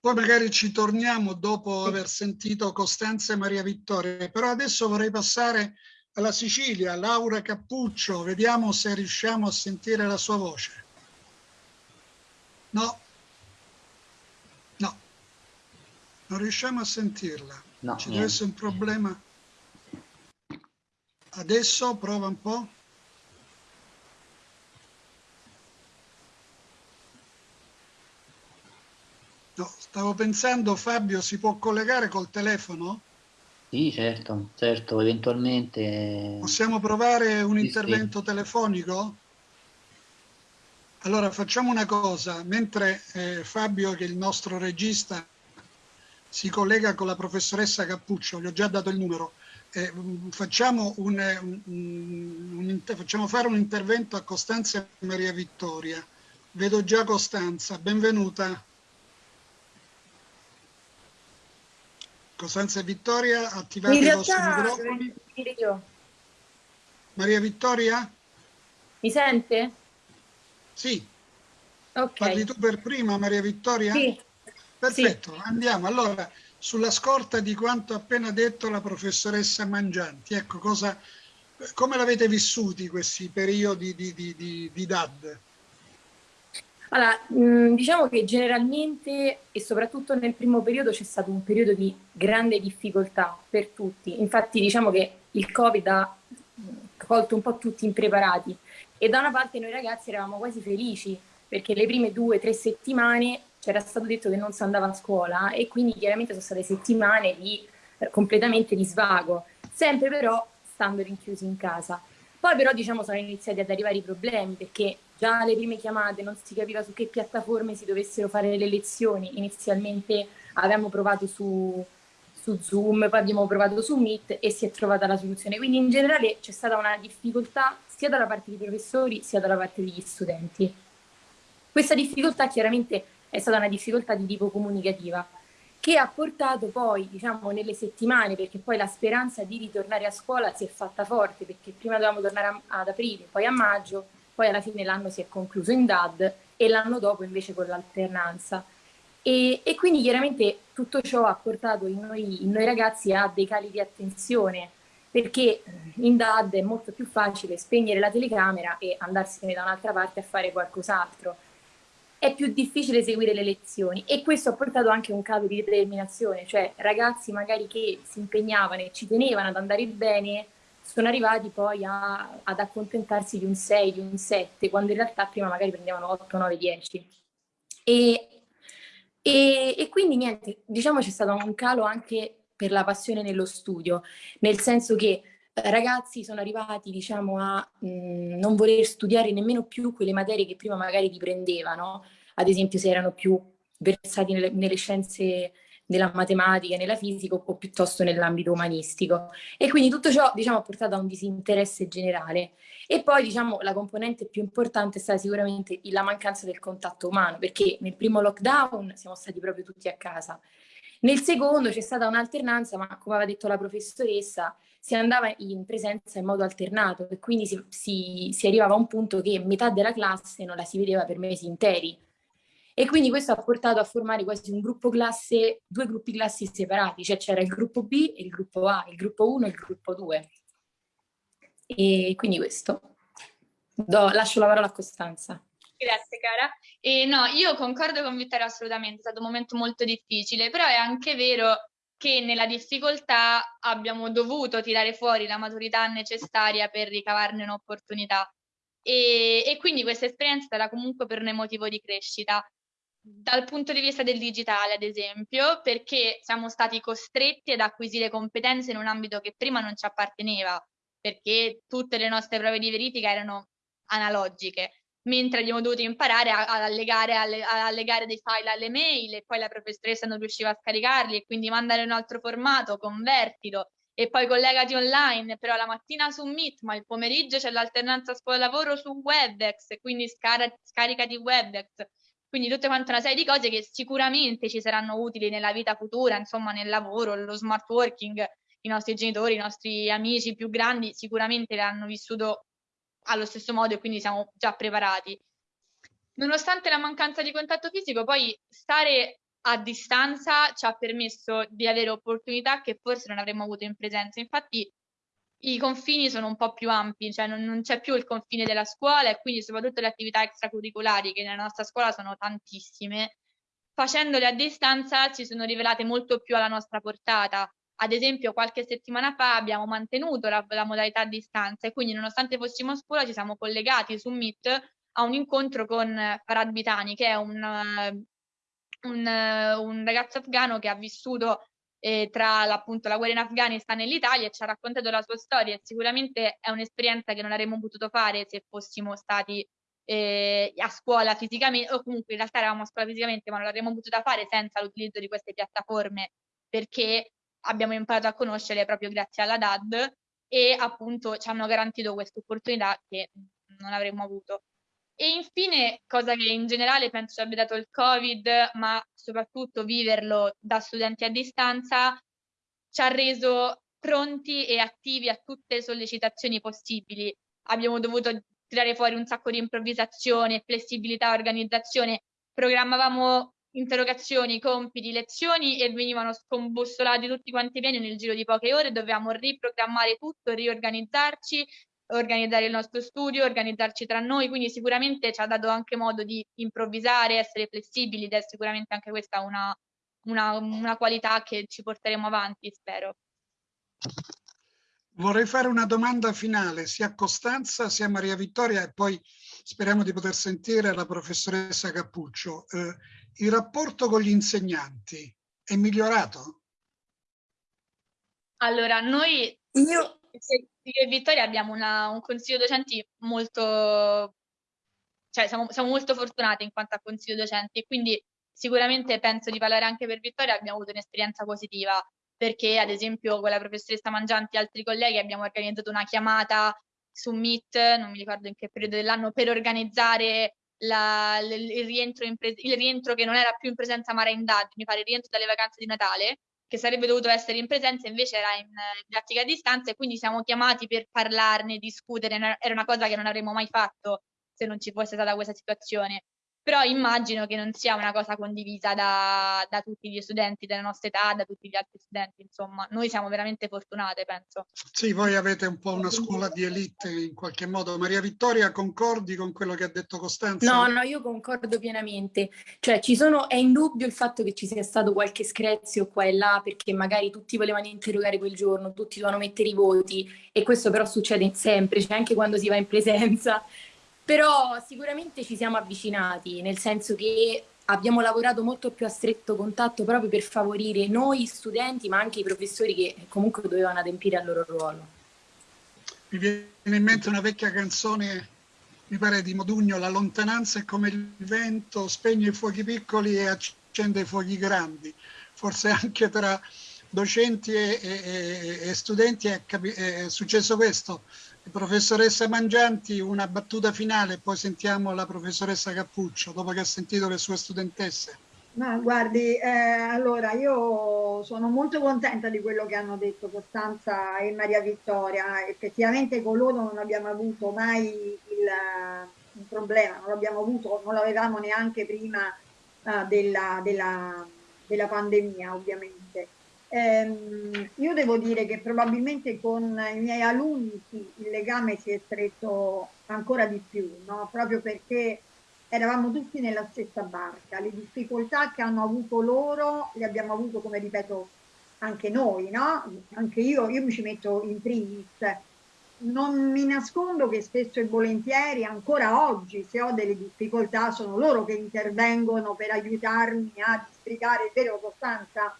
Poi magari ci torniamo dopo aver sentito Costanza e Maria Vittoria, però adesso vorrei passare alla Sicilia, Laura Cappuccio, vediamo se riusciamo a sentire la sua voce. No, Non riusciamo a sentirla. No, Ci deve essere un problema. Adesso prova un po'. No, stavo pensando, Fabio, si può collegare col telefono? Sì, certo, certo, eventualmente. Possiamo provare un sì, intervento sì. telefonico? Allora facciamo una cosa, mentre eh, Fabio, che è il nostro regista, si collega con la professoressa Cappuccio, gli ho già dato il numero, eh, facciamo, un, un, un, facciamo, fare un intervento a Costanza e Maria Vittoria. Vedo già Costanza, benvenuta. Costanza e Vittoria, attivate i vostri microfoni. Io. Maria Vittoria? Mi sente? Sì. Okay. Parli tu per prima, Maria Vittoria? Sì. Perfetto, sì. andiamo. Allora, sulla scorta di quanto appena detto la professoressa Mangianti, ecco, cosa, come l'avete vissuti questi periodi di, di, di, di DAD? Allora, diciamo che generalmente e soprattutto nel primo periodo c'è stato un periodo di grande difficoltà per tutti. Infatti diciamo che il Covid ha colto un po' tutti impreparati e da una parte noi ragazzi eravamo quasi felici perché le prime due o tre settimane c'era stato detto che non si andava a scuola e quindi chiaramente sono state settimane di eh, completamente di svago, sempre però stando rinchiusi in casa. Poi però diciamo sono iniziati ad arrivare i problemi perché già alle prime chiamate non si capiva su che piattaforme si dovessero fare le lezioni, inizialmente avevamo provato su, su Zoom, poi abbiamo provato su Meet e si è trovata la soluzione. Quindi in generale c'è stata una difficoltà sia dalla parte dei professori sia dalla parte degli studenti. Questa difficoltà chiaramente è stata una difficoltà di tipo comunicativa che ha portato poi, diciamo, nelle settimane, perché poi la speranza di ritornare a scuola si è fatta forte, perché prima dovevamo tornare a, ad aprile, poi a maggio, poi alla fine l'anno si è concluso in DAD e l'anno dopo invece con l'alternanza. E, e, quindi chiaramente tutto ciò ha portato in noi, in noi ragazzi a dei cali di attenzione, perché in DAD è molto più facile spegnere la telecamera e andarsene da un'altra parte a fare qualcos'altro è più difficile seguire le lezioni e questo ha portato anche un calo di determinazione, cioè ragazzi magari che si impegnavano e ci tenevano ad andare bene sono arrivati poi a, ad accontentarsi di un 6, di un 7, quando in realtà prima magari prendevano 8, 9, 10. E E, e quindi niente, diciamo c'è stato un calo anche per la passione nello studio, nel senso che eh, ragazzi sono arrivati diciamo a mh, mm, non voler studiare nemmeno più quelle materie che prima magari riprendevano, ad esempio se erano più versati nelle, nelle scienze nella matematica, nella fisica o piuttosto nell'ambito umanistico. E quindi tutto ciò diciamo, ha portato a un disinteresse generale. E poi diciamo, la componente più importante è stata sicuramente la mancanza del contatto umano, perché nel primo lockdown siamo stati proprio tutti a casa. Nel secondo c'è stata un'alternanza, ma come aveva detto la professoressa, si andava in presenza in modo alternato e quindi si, si, si arrivava a un punto che metà della classe non la si vedeva per mesi interi e quindi questo ha portato a formare quasi un gruppo classe, due gruppi classi separati, cioè c'era il gruppo B e il gruppo A, il gruppo 1 e il gruppo 2. E quindi questo. Do, lascio la parola a Costanza. Grazie cara. E no, io concordo con Vittorio assolutamente, è stato un momento molto difficile, però è anche vero che nella difficoltà abbiamo dovuto tirare fuori la maturità necessaria per ricavarne un'opportunità. E, e, quindi questa esperienza era comunque per noi motivo di crescita dal punto di vista del digitale, ad esempio, perché siamo stati costretti ad acquisire competenze in un ambito che prima non ci apparteneva, perché tutte le nostre prove di verifica erano analogiche, mentre abbiamo dovuto imparare ad allegare, a allegare dei file alle mail e poi la professoressa non riusciva a scaricarli e quindi mandare un altro formato, convertilo e poi collegati online, però la mattina su Meet, ma il pomeriggio c'è l'alternanza scuola-lavoro su WebEx, quindi scar scaricati WebEx quindi tutte quante una serie di cose che sicuramente ci saranno utili nella vita futura, insomma nel lavoro, lo smart working, i nostri genitori, i nostri amici più grandi sicuramente l'hanno vissuto allo stesso modo e quindi siamo già preparati. Nonostante la mancanza di contatto fisico, poi stare a distanza ci ha permesso di avere opportunità che forse non avremmo avuto in presenza. Infatti i confini sono un po' più ampi, cioè non, non c'è più il confine della scuola e quindi soprattutto le attività extracurriculari che nella nostra scuola sono tantissime, facendole a distanza ci sono rivelate molto più alla nostra portata. Ad esempio qualche settimana fa abbiamo mantenuto la, la modalità a distanza e quindi nonostante fossimo a scuola ci siamo collegati su Meet a un incontro con Farad Bitani che è un, un, un ragazzo afgano che ha vissuto eh, tra appunto la guerra in Afghanistan e l'Italia e ci ha raccontato la sua storia sicuramente è un'esperienza che non avremmo potuto fare se fossimo stati eh, a scuola fisicamente o comunque in realtà eravamo a scuola fisicamente ma non l'avremmo potuta fare senza l'utilizzo di queste piattaforme perché abbiamo imparato a conoscere proprio grazie alla DAD e appunto ci hanno garantito questa opportunità che non avremmo avuto. E infine, cosa che in generale penso abbia dato il Covid, ma soprattutto viverlo da studenti a distanza, ci ha reso pronti e attivi a tutte le sollecitazioni possibili. Abbiamo dovuto tirare fuori un sacco di improvvisazione, flessibilità, organizzazione. Programmavamo interrogazioni, compiti, lezioni e venivano scombussolati tutti quanti piani nel giro di poche ore. Dovevamo riprogrammare tutto, riorganizzarci organizzare il nostro studio, organizzarci tra noi, quindi sicuramente ci ha dato anche modo di improvvisare, essere flessibili ed è sicuramente anche questa una, una, una qualità che ci porteremo avanti, spero. Vorrei fare una domanda finale sia a Costanza sia a Maria Vittoria e poi speriamo di poter sentire la professoressa Cappuccio. Eh, il rapporto con gli insegnanti è migliorato? Allora, noi io io e Vittoria abbiamo una, un consiglio docenti molto, cioè siamo, siamo molto fortunate in quanto a consiglio docenti e quindi sicuramente penso di parlare anche per Vittoria, abbiamo avuto un'esperienza positiva perché ad esempio con la professoressa Mangianti e altri colleghi abbiamo organizzato una chiamata su Meet, non mi ricordo in che periodo dell'anno, per organizzare la, il, rientro il, rientro che non era più in presenza ma era in DAD, mi pare il rientro dalle vacanze di Natale che sarebbe dovuto essere in presenza, invece era in didattica a distanza e quindi siamo chiamati per parlarne, discutere, era una cosa che non avremmo mai fatto se non ci fosse stata questa situazione però immagino che non sia una cosa condivisa da, da, tutti gli studenti della nostra età, da tutti gli altri studenti, insomma, noi siamo veramente fortunate, penso. Sì, voi avete un po' una scuola di elite in qualche modo. Maria Vittoria, concordi con quello che ha detto Costanza? No, no, io concordo pienamente. Cioè, ci sono, è indubbio il fatto che ci sia stato qualche screzio qua e là, perché magari tutti volevano interrogare quel giorno, tutti dovevano mettere i voti, e questo però succede sempre, cioè anche quando si va in presenza però sicuramente ci siamo avvicinati, nel senso che abbiamo lavorato molto più a stretto contatto proprio per favorire noi studenti ma anche i professori che comunque dovevano adempiere al loro ruolo. Mi viene in mente una vecchia canzone, mi pare di Modugno, la lontananza è come il vento, spegne i fuochi piccoli e accende i fuochi grandi. Forse anche tra docenti e, e, e studenti è, è successo questo. Professoressa Mangianti, una battuta finale, poi sentiamo la professoressa Cappuccio, dopo che ha sentito le sue studentesse. Ma guardi, eh, allora io sono molto contenta di quello che hanno detto Costanza e Maria Vittoria. Effettivamente con loro non abbiamo avuto mai il, il problema, non l'abbiamo avuto, non l'avevamo neanche prima uh, della, della, della pandemia, ovviamente. Ehm, io devo dire che probabilmente con i miei alunni sì, il legame si è stretto ancora di più, no? proprio perché eravamo tutti nella stessa barca. Le difficoltà che hanno avuto loro le abbiamo avuto, come ripeto, anche noi, no? Anche io, io mi ci metto in primis. Non mi nascondo che spesso e volentieri, ancora oggi, se ho delle difficoltà, sono loro che intervengono per aiutarmi a districare, è vero Costanza?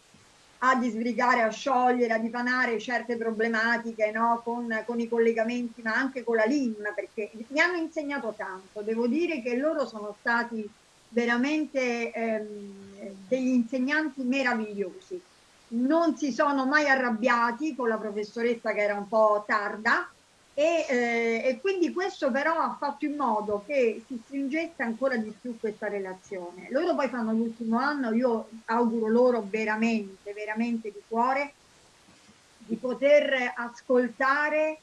A disbrigare, a sciogliere, a dipanare certe problematiche no? con, con, i collegamenti, ma anche con la LIM, perché mi hanno insegnato tanto. Devo dire che loro sono stati veramente ehm, degli insegnanti meravigliosi. Non si sono mai arrabbiati con la professoressa che era un po' tarda, e, eh, e, quindi questo però ha fatto in modo che si stringesse ancora di più questa relazione. Loro poi fanno l'ultimo anno, io auguro loro veramente, veramente di cuore di poter ascoltare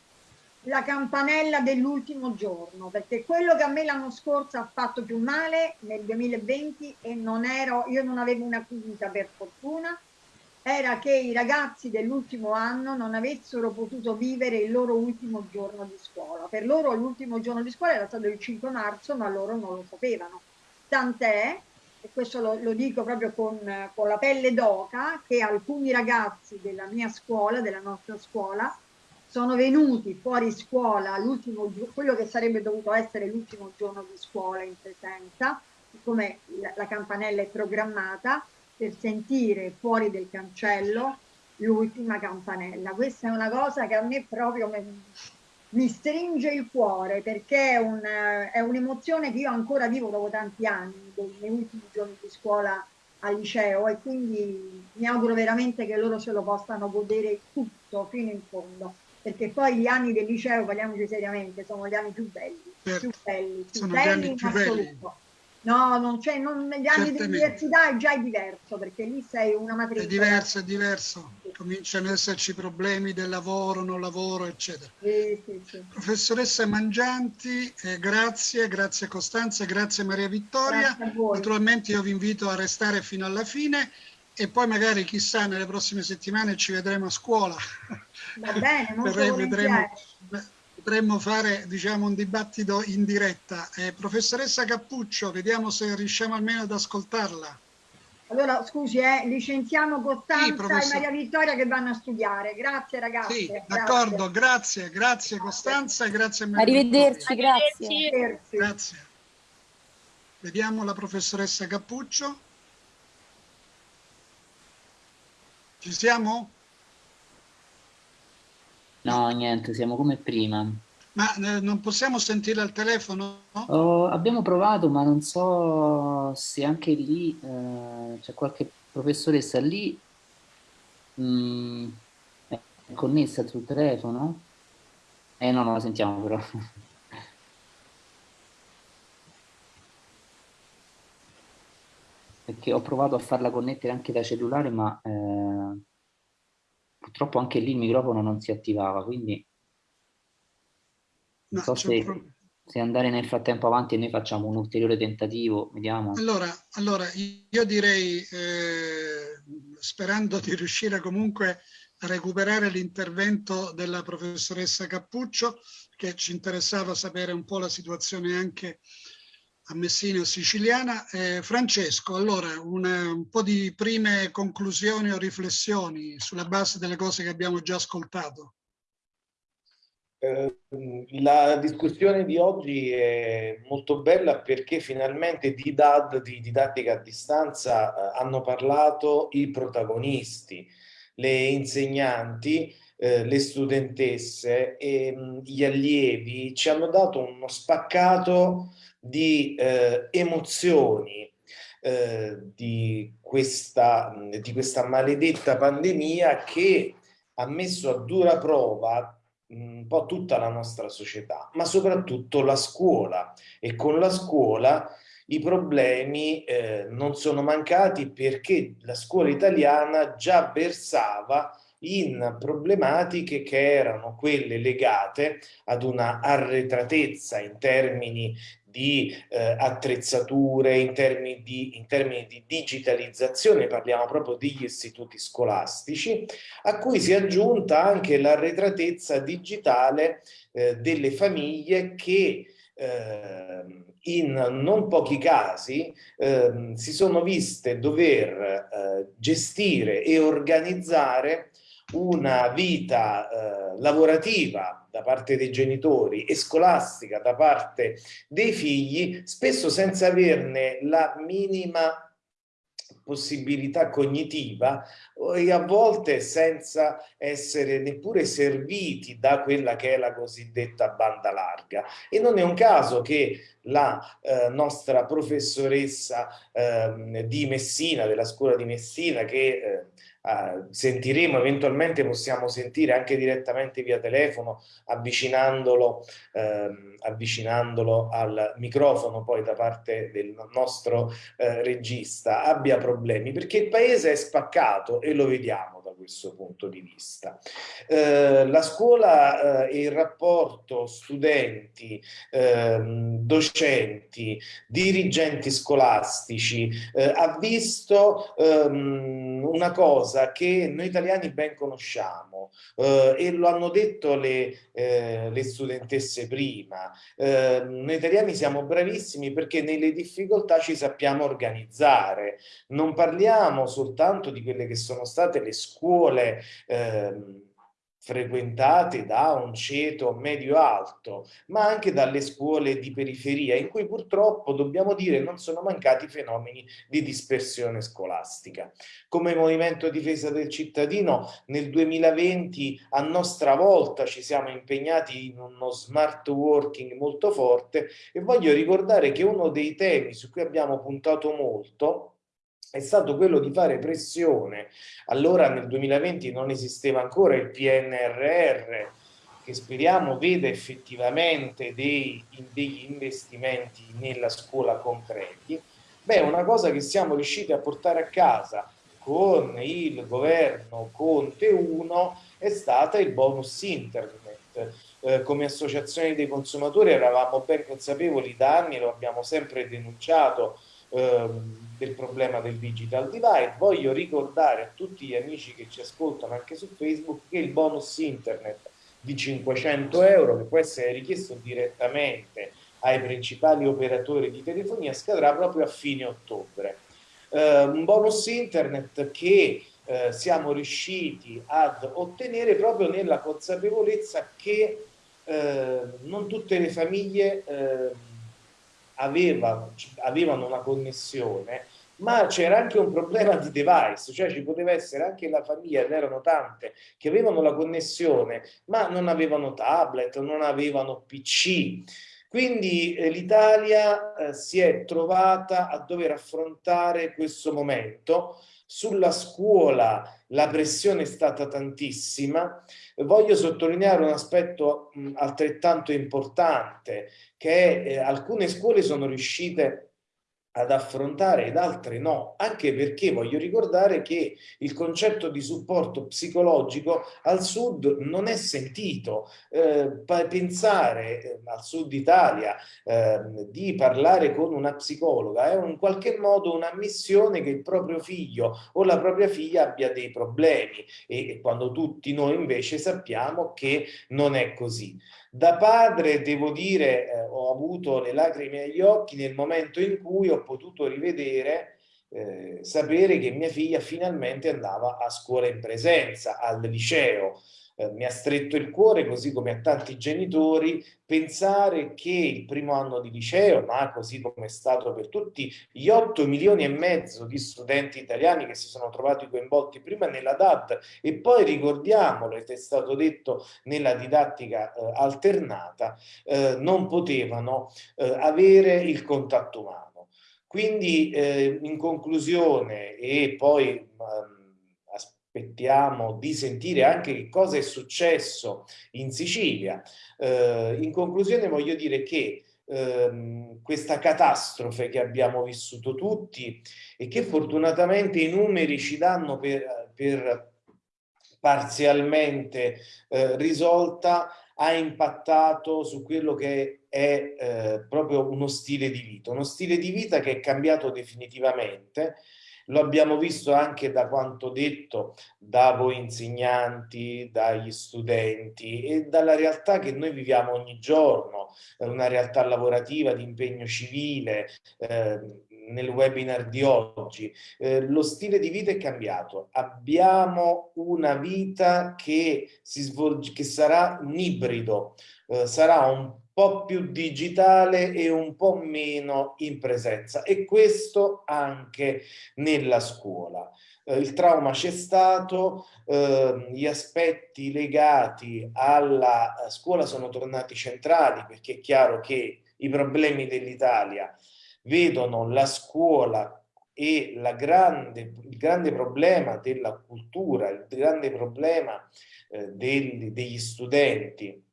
la campanella dell'ultimo giorno, perché quello che a me l'anno scorso ha fatto più male nel 2020 e non ero, io non avevo una quinta per fortuna, era che i ragazzi dell'ultimo anno non avessero potuto vivere il loro ultimo giorno di scuola. Per loro l'ultimo giorno di scuola era stato il 5 marzo, ma loro non lo sapevano. Tant'è, e questo lo, lo dico proprio con, con la pelle d'oca, che alcuni ragazzi della mia scuola, della nostra scuola, sono venuti fuori scuola l'ultimo quello che sarebbe dovuto essere l'ultimo giorno di scuola in presenza, siccome la, la campanella è programmata, per sentire fuori del cancello l'ultima campanella. Questa è una cosa che a me proprio mi, mi stringe il cuore perché è, un, è un'emozione che io ancora vivo dopo tanti anni, dei miei ultimi giorni di scuola al liceo e quindi mi auguro veramente che loro se lo possano godere tutto fino in fondo perché poi gli anni del liceo, parliamoci seriamente, sono gli anni più belli, certo. più belli, più sono belli in assoluto. Belli. No, non c'è, non, negli anni di università è già diverso, perché lì sei una matrice. È diverso, è diverso. Cominciano ad esserci problemi del lavoro, non lavoro, eccetera. Sì, sì, sì. Professoressa Mangianti, eh, grazie, grazie Costanza, grazie Maria Vittoria. Grazie Naturalmente io vi invito a restare fino alla fine e poi magari chissà nelle prossime settimane ci vedremo a scuola. Va bene, molto vedremo, potremmo fare diciamo, un dibattito in diretta. Eh, professoressa Cappuccio, vediamo se riusciamo almeno ad ascoltarla. Allora, scusi, eh, licenziamo Costanza sì, e Maria Vittoria che vanno a studiare. Grazie ragazzi. Sì, d'accordo, grazie, grazie Costanza e grazie a Maria Arrivederci, grazie. Arrivederci. Grazie. Vediamo la professoressa Cappuccio. Ci siamo? No, niente, siamo come prima. Ma eh, non possiamo sentire al telefono? Oh, abbiamo provato, ma non so se anche lì eh, c'è qualche professoressa lì mm, è connessa sul telefono? Eh no, non la sentiamo però. Perché ho provato a farla connettere anche da cellulare, ma eh, purtroppo anche lì il microfono non si attivava, quindi non no, so se, se, andare nel frattempo avanti e noi facciamo un ulteriore tentativo, vediamo. Allora, allora io direi, eh, sperando di riuscire comunque a recuperare l'intervento della professoressa Cappuccio, che ci interessava sapere un po' la situazione anche a Messina siciliana. Eh, Francesco, allora una, un po' di prime conclusioni o riflessioni sulla base delle cose che abbiamo già ascoltato. Eh, la discussione di oggi è molto bella perché finalmente di DAD, di didattica a distanza, eh, hanno parlato i protagonisti, le insegnanti, eh, le studentesse e mh, gli allievi ci hanno dato uno spaccato di eh, emozioni eh, di, questa, di questa maledetta pandemia che ha messo a dura prova un po' tutta la nostra società, ma soprattutto la scuola. E con la scuola i problemi eh, non sono mancati perché la scuola italiana già versava in problematiche che erano quelle legate ad una arretratezza in termini di eh, attrezzature, in termini di, in termini di digitalizzazione, parliamo proprio degli istituti scolastici, a cui si è aggiunta anche l'arretratezza digitale eh, delle famiglie che eh, in non pochi casi eh, si sono viste dover eh, gestire e organizzare una vita eh, lavorativa da parte dei genitori e scolastica da parte dei figli, spesso senza averne la minima possibilità cognitiva e a volte senza essere neppure serviti da quella che è la cosiddetta banda larga. E non è un caso che la eh, nostra professoressa eh, di Messina, della scuola di Messina, che eh, Uh, sentiremo, eventualmente possiamo sentire anche direttamente via telefono, avvicinandolo, ehm, avvicinandolo al microfono poi da parte del nostro eh, regista, abbia problemi, perché il paese è spaccato e lo vediamo questo punto di vista. Eh, la scuola eh, e il rapporto studenti, ehm, docenti, dirigenti scolastici eh, ha visto ehm, una cosa che noi italiani ben conosciamo eh, e lo hanno detto le, eh, le studentesse prima. Eh, noi italiani siamo bravissimi perché nelle difficoltà ci sappiamo organizzare. Non parliamo soltanto di quelle che sono state le scuole ehm, frequentate da un ceto medio-alto, ma anche dalle scuole di periferia, in cui purtroppo, dobbiamo dire, non sono mancati fenomeni di dispersione scolastica. Come Movimento Difesa del Cittadino, nel 2020 a nostra volta ci siamo impegnati in uno smart working molto forte e voglio ricordare che uno dei temi su cui abbiamo puntato molto è stato quello di fare pressione. Allora nel 2020 non esisteva ancora il PNRR, che speriamo veda effettivamente dei, degli investimenti nella scuola concreti. Beh, una cosa che siamo riusciti a portare a casa con il governo Conte 1 è stata il bonus internet. Eh, come associazione dei consumatori eravamo ben consapevoli da anni, lo abbiamo sempre denunciato, ehm, del problema del digital divide. Voglio ricordare a tutti gli amici che ci ascoltano anche su Facebook che il bonus internet di 500 euro che può essere richiesto direttamente ai principali operatori di telefonia scadrà proprio a fine ottobre. Eh, un bonus internet che eh, siamo riusciti ad ottenere proprio nella consapevolezza che eh, non tutte le famiglie eh, aveva, avevano una connessione, ma c'era anche un problema di device, cioè ci poteva essere anche la famiglia, ne erano tante, che avevano la connessione, ma non avevano tablet, non avevano PC. Quindi eh, l'Italia eh, si è trovata a dover affrontare questo momento. Sulla scuola la pressione è stata tantissima. Voglio sottolineare un aspetto altrettanto importante, che eh, alcune scuole sono riuscite ad affrontare ed altre no, anche perché voglio ricordare che il concetto di supporto psicologico al sud non è sentito. Eh, pensare eh, al sud Italia eh, di parlare con una psicologa è in qualche modo una missione che il proprio figlio o la propria figlia abbia dei problemi e, e quando tutti noi invece sappiamo che non è così. Da padre, devo dire, eh, ho avuto le lacrime agli occhi nel momento in cui ho potuto rivedere, eh, sapere che mia figlia finalmente andava a scuola in presenza, al liceo. Eh, mi ha stretto il cuore, così come a tanti genitori, pensare che il primo anno di liceo, ma così come è stato per tutti gli 8 milioni e mezzo di studenti italiani che si sono trovati coinvolti prima nella DAD e poi ricordiamolo, ed è stato detto nella didattica eh, alternata, eh, non potevano eh, avere il contatto umano. Quindi eh, in conclusione e poi ehm, aspettiamo di sentire anche che cosa è successo in Sicilia. Eh, in conclusione voglio dire che ehm, questa catastrofe che abbiamo vissuto tutti e che fortunatamente i numeri ci danno per, per parzialmente eh, risolta ha impattato su quello che è eh, proprio uno stile di vita, uno stile di vita che è cambiato definitivamente lo abbiamo visto anche da quanto detto da voi insegnanti, dagli studenti e dalla realtà che noi viviamo ogni giorno, una realtà lavorativa di impegno civile, eh, nel webinar di oggi. Eh, lo stile di vita è cambiato. Abbiamo una vita che, si svolge, che sarà un ibrido, eh, sarà un po' più digitale e un po' meno in presenza e questo anche nella scuola. Eh, il trauma c'è stato, eh, gli aspetti legati alla scuola sono tornati centrali perché è chiaro che i problemi dell'Italia vedono la scuola e la grande, il grande problema della cultura, il grande problema eh, degli studenti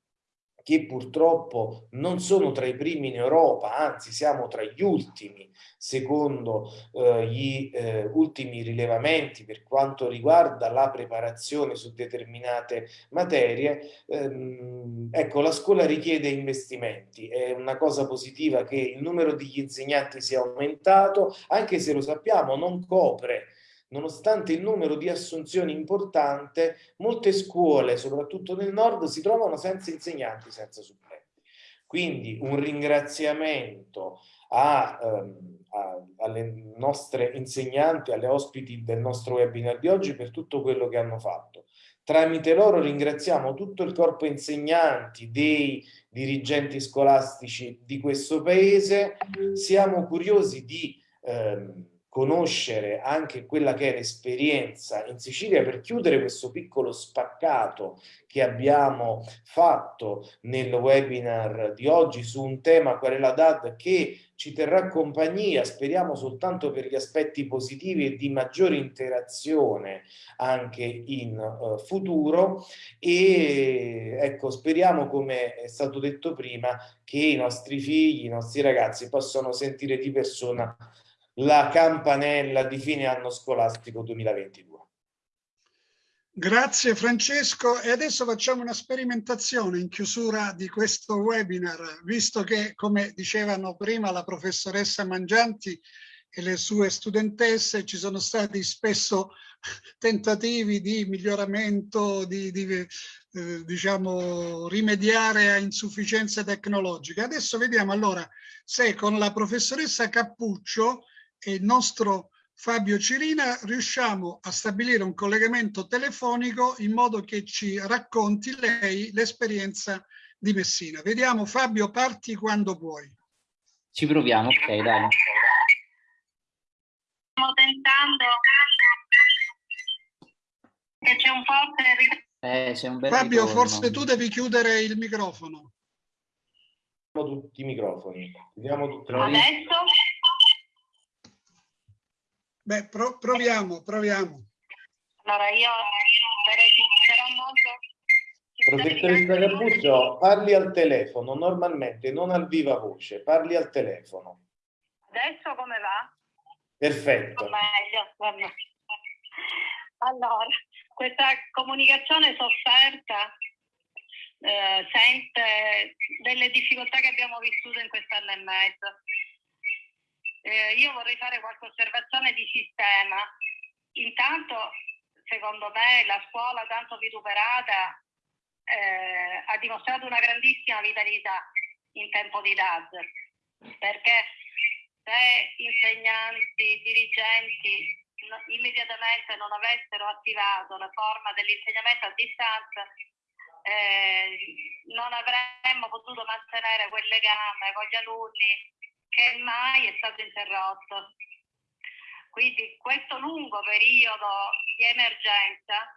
che purtroppo non sono tra i primi in Europa, anzi siamo tra gli ultimi, secondo eh, gli eh, ultimi rilevamenti per quanto riguarda la preparazione su determinate materie, ehm, ecco la scuola richiede investimenti, è una cosa positiva che il numero degli insegnanti sia aumentato, anche se lo sappiamo non copre nonostante il numero di assunzioni importante, molte scuole, soprattutto nel nord, si trovano senza insegnanti, senza supplenti. Quindi un ringraziamento a, ehm, a, alle nostre insegnanti, alle ospiti del nostro webinar di oggi per tutto quello che hanno fatto. Tramite loro ringraziamo tutto il corpo insegnanti, dei dirigenti scolastici di questo paese. Siamo curiosi di ehm, conoscere anche quella che è l'esperienza in Sicilia per chiudere questo piccolo spaccato che abbiamo fatto nel webinar di oggi su un tema qual è la DAD che ci terrà compagnia, speriamo soltanto per gli aspetti positivi e di maggiore interazione anche in uh, futuro. E ecco speriamo come è stato detto prima che i nostri figli, i nostri ragazzi possano sentire di persona la campanella di fine anno scolastico 2022. Grazie Francesco e adesso facciamo una sperimentazione in chiusura di questo webinar, visto che come dicevano prima la professoressa Mangianti e le sue studentesse ci sono stati spesso tentativi di miglioramento, di, di eh, diciamo rimediare a insufficienze tecnologiche. Adesso vediamo allora se con la professoressa Cappuccio e il nostro Fabio Cirina riusciamo a stabilire un collegamento telefonico in modo che ci racconti lei l'esperienza di Messina. Vediamo Fabio, parti quando puoi. Ci proviamo, ok, dai. Stiamo tentando che c'è un forte eh, un bel Fabio, ritorno. forse tu devi chiudere il microfono. Tutti i microfoni. Vediamo tutti. Adesso? Beh, pro proviamo, proviamo. Allora io sarò molto... Professoressa Cappuccio, parli al telefono, normalmente, non al viva voce, parli al telefono. Adesso come va? Perfetto. Meglio. Allora, questa comunicazione sofferta eh, sente delle difficoltà che abbiamo vissuto in quest'anno e mezzo eh, io vorrei fare qualche osservazione di sistema. Intanto, secondo me, la scuola tanto vituperata eh, ha dimostrato una grandissima vitalità in tempo di DAD, perché se insegnanti, dirigenti immediatamente non avessero attivato la forma dell'insegnamento a distanza, eh, non avremmo potuto mantenere quel legame con gli alunni che mai è stato interrotto. Quindi questo lungo periodo di emergenza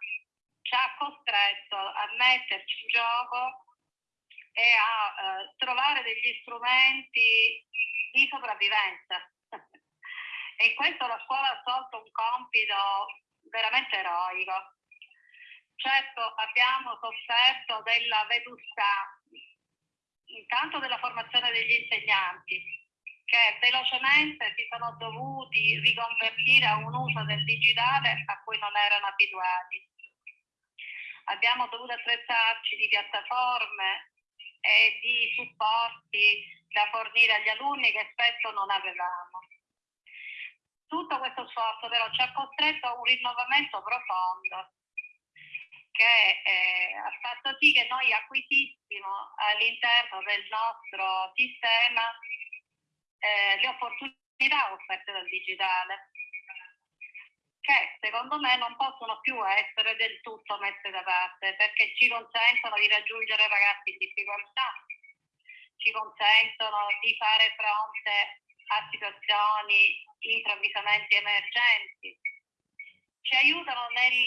ci ha costretto a metterci in gioco e a eh, trovare degli strumenti di sopravvivenza. e in questo la scuola ha svolto un compito veramente eroico. Certo abbiamo sofferto della vetustà, intanto della formazione degli insegnanti, che velocemente si sono dovuti riconvertire a un uso del digitale a cui non erano abituati. Abbiamo dovuto attrezzarci di piattaforme e di supporti da fornire agli alunni che spesso non avevamo. Tutto questo sforzo però ci ha costretto a un rinnovamento profondo che eh, ha fatto sì che noi acquisissimo all'interno del nostro sistema eh, le opportunità offerte dal digitale, che secondo me non possono più essere del tutto messe da parte, perché ci consentono di raggiungere ragazzi in difficoltà, ci consentono di fare fronte a situazioni improvvisamente emergenti, ci aiutano nel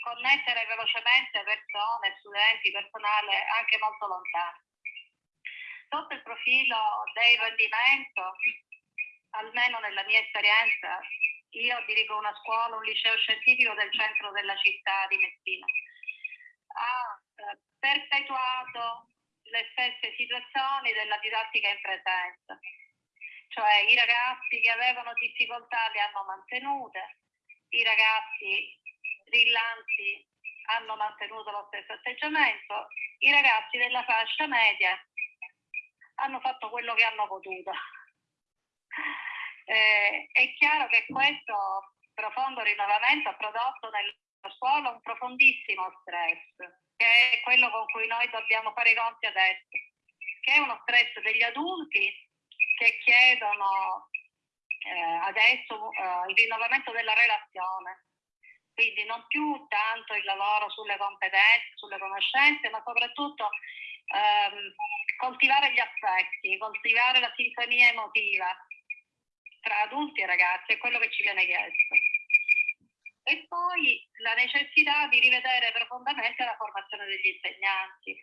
connettere velocemente persone, studenti, personale anche molto lontano. Sotto il profilo del rendimento, almeno nella mia esperienza, io dirigo una scuola, un liceo scientifico del centro della città di Messina, ha eh, perpetuato le stesse situazioni della didattica in presenza, cioè i ragazzi che avevano difficoltà le hanno mantenute, i ragazzi brillanti hanno mantenuto lo stesso atteggiamento, i ragazzi della fascia media hanno fatto quello che hanno potuto. Eh, è chiaro che questo profondo rinnovamento ha prodotto nella scuola un profondissimo stress, che è quello con cui noi dobbiamo fare i conti adesso, che è uno stress degli adulti che chiedono eh, adesso eh, il rinnovamento della relazione, quindi non più tanto il lavoro sulle competenze, sulle conoscenze, ma soprattutto ehm, coltivare gli affetti, coltivare la sintonia emotiva tra adulti e ragazzi, è quello che ci viene chiesto. E poi la necessità di rivedere profondamente la formazione degli insegnanti.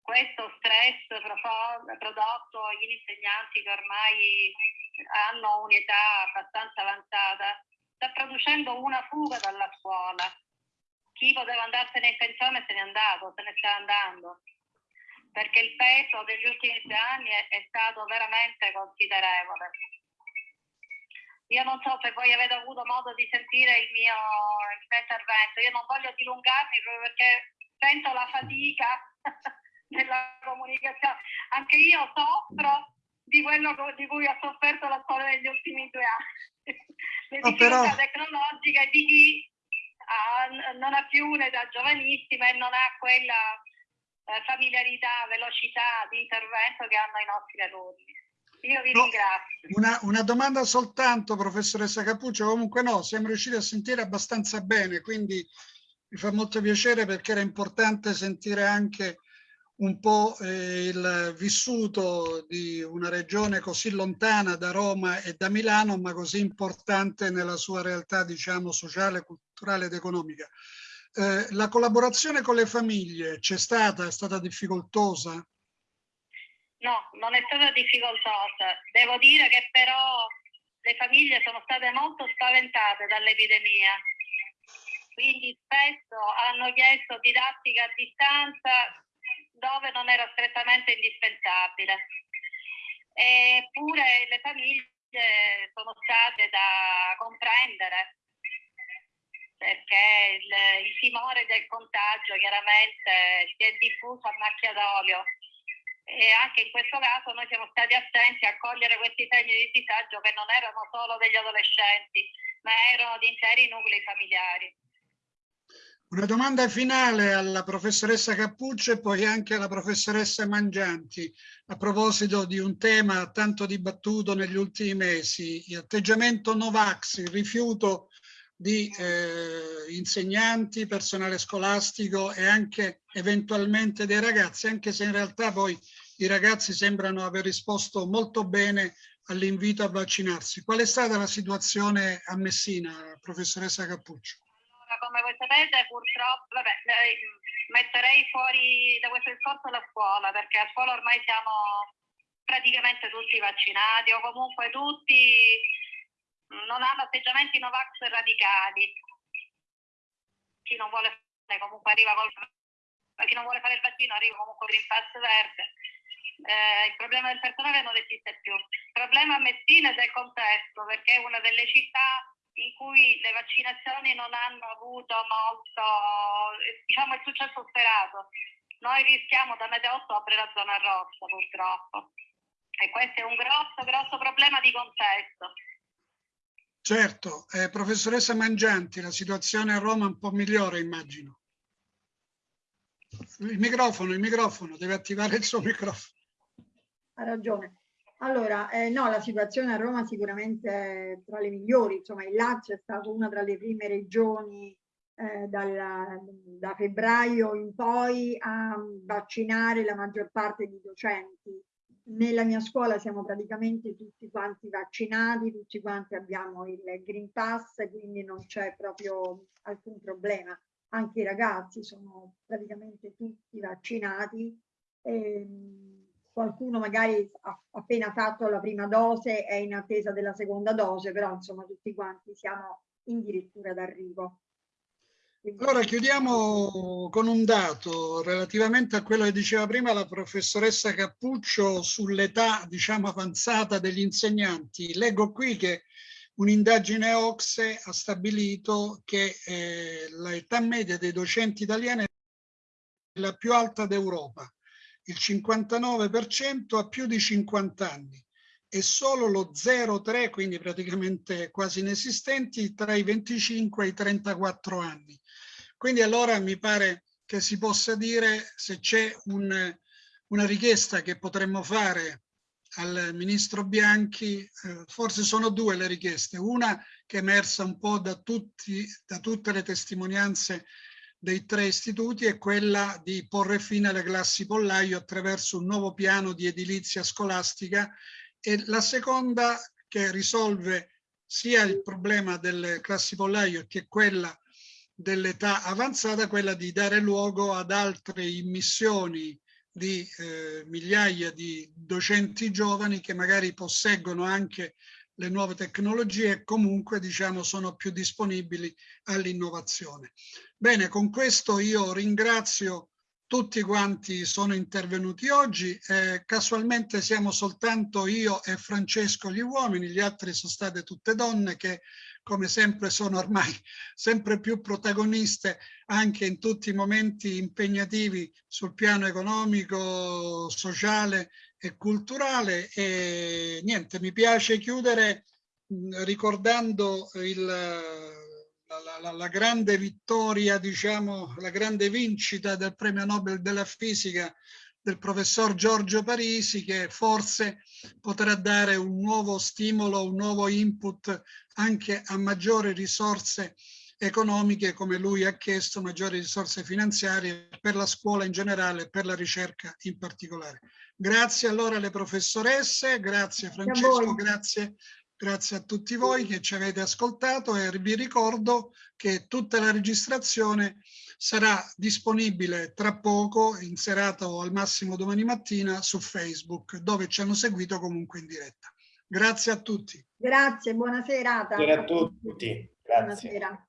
Questo stress prodotto agli insegnanti che ormai hanno un'età abbastanza avanzata sta producendo una fuga dalla scuola. Chi poteva andarsene in pensione se n'è andato, se ne sta andando, perché il peso degli ultimi due anni è, è stato veramente considerevole. Io non so se voi avete avuto modo di sentire il mio, il mio intervento, io non voglio dilungarmi proprio perché sento la fatica della comunicazione. Anche io soffro di quello di cui ha sofferto la storia negli ultimi due anni. Le no, difficoltà però... tecnologiche di chi ha, non ha più un'età giovanissima e non ha quella eh, familiarità, velocità di intervento che hanno i nostri alunni. Io vi no, ringrazio. Una, una, domanda soltanto, professoressa Capuccio, comunque no, siamo riusciti a sentire abbastanza bene, quindi mi fa molto piacere perché era importante sentire anche un po' eh, il vissuto di una regione così lontana da Roma e da Milano, ma così importante nella sua realtà, diciamo, sociale, culturale ed economica. Eh, la collaborazione con le famiglie c'è stata? È stata difficoltosa? No, non è stata difficoltosa. Devo dire che però le famiglie sono state molto spaventate dall'epidemia. Quindi spesso hanno chiesto didattica a distanza dove non era strettamente indispensabile. Eppure le famiglie sono state da comprendere perché il, il timore del contagio chiaramente si è diffuso a macchia d'olio e anche in questo caso noi siamo stati attenti a cogliere questi segni di disagio che non erano solo degli adolescenti ma erano di interi nuclei familiari. Una domanda finale alla professoressa Cappuccio e poi anche alla professoressa Mangianti a proposito di un tema tanto dibattuto negli ultimi mesi, l'atteggiamento Novax, il rifiuto di eh, insegnanti, personale scolastico e anche eventualmente dei ragazzi, anche se in realtà poi i ragazzi sembrano aver risposto molto bene all'invito a vaccinarsi. Qual è stata la situazione a Messina, professoressa Cappuccio? Come voi sapete, purtroppo, vabbè, metterei fuori da questo discorso la scuola, perché a scuola ormai siamo praticamente tutti vaccinati o comunque tutti non hanno atteggiamenti Novax radicali. Chi non vuole fare comunque arriva col chi non vuole fare il vaccino arriva comunque Green Pass verde. Eh, il problema del personale non esiste più. Il problema a Messina è del contesto, perché è una delle città in cui le vaccinazioni non hanno avuto molto, diciamo, il successo sperato. Noi rischiamo da metà ottobre la zona rossa, purtroppo. E questo è un grosso, grosso problema di contesto. Certo, eh, professoressa Mangianti, la situazione a Roma è un po' migliore, immagino. Il microfono, il microfono, deve attivare il suo microfono. Ha ragione. Allora, eh, no, la situazione a Roma sicuramente è tra le migliori, insomma il Lazio è stato una tra le prime regioni eh, dalla, da febbraio in poi a vaccinare la maggior parte di docenti nella mia scuola siamo praticamente tutti quanti vaccinati, tutti quanti abbiamo il Green Pass, quindi non c'è proprio alcun problema. Anche i ragazzi sono praticamente tutti vaccinati. E, ehm, qualcuno magari ha appena fatto la prima dose è in attesa della seconda dose, però insomma tutti quanti siamo in dirittura d'arrivo. Allora chiudiamo con un dato relativamente a quello che diceva prima la professoressa Cappuccio sull'età diciamo avanzata degli insegnanti. Leggo qui che un'indagine OXE ha stabilito che eh, l'età media dei docenti italiani è la più alta d'Europa. Il 59% ha più di 50 anni e solo lo 0,3, quindi praticamente quasi inesistenti, tra i 25 e i 34 anni. Quindi allora mi pare che si possa dire se c'è un, una richiesta che potremmo fare al ministro Bianchi, eh, forse sono due le richieste, una che è emersa un po' da, tutti, da tutte le testimonianze dei tre istituti è quella di porre fine alle classi pollaio attraverso un nuovo piano di edilizia scolastica e la seconda che risolve sia il problema delle classi pollaio che quella dell'età avanzata quella di dare luogo ad altre immissioni di eh, migliaia di docenti giovani che magari posseggono anche le nuove tecnologie e comunque diciamo sono più disponibili all'innovazione. Bene, con questo io ringrazio tutti quanti sono intervenuti oggi. Eh, casualmente siamo soltanto io e Francesco gli uomini, gli altri sono state tutte donne che come sempre sono ormai sempre più protagoniste anche in tutti i momenti impegnativi sul piano economico, sociale e culturale e niente, mi piace chiudere ricordando il, la, la, la, grande vittoria, diciamo, la grande vincita del premio Nobel della fisica del professor Giorgio Parisi che forse potrà dare un nuovo stimolo, un nuovo input anche a maggiori risorse economiche come lui ha chiesto, maggiori risorse finanziarie per la scuola in generale e per la ricerca in particolare. Grazie allora alle professoresse, grazie Francesco, grazie, grazie a tutti voi che ci avete ascoltato e vi ricordo che tutta la registrazione sarà disponibile tra poco, in serata o al massimo domani mattina, su Facebook, dove ci hanno seguito comunque in diretta. Grazie a tutti. Grazie, buona serata. Buonasera a tutti. Grazie. Buonasera.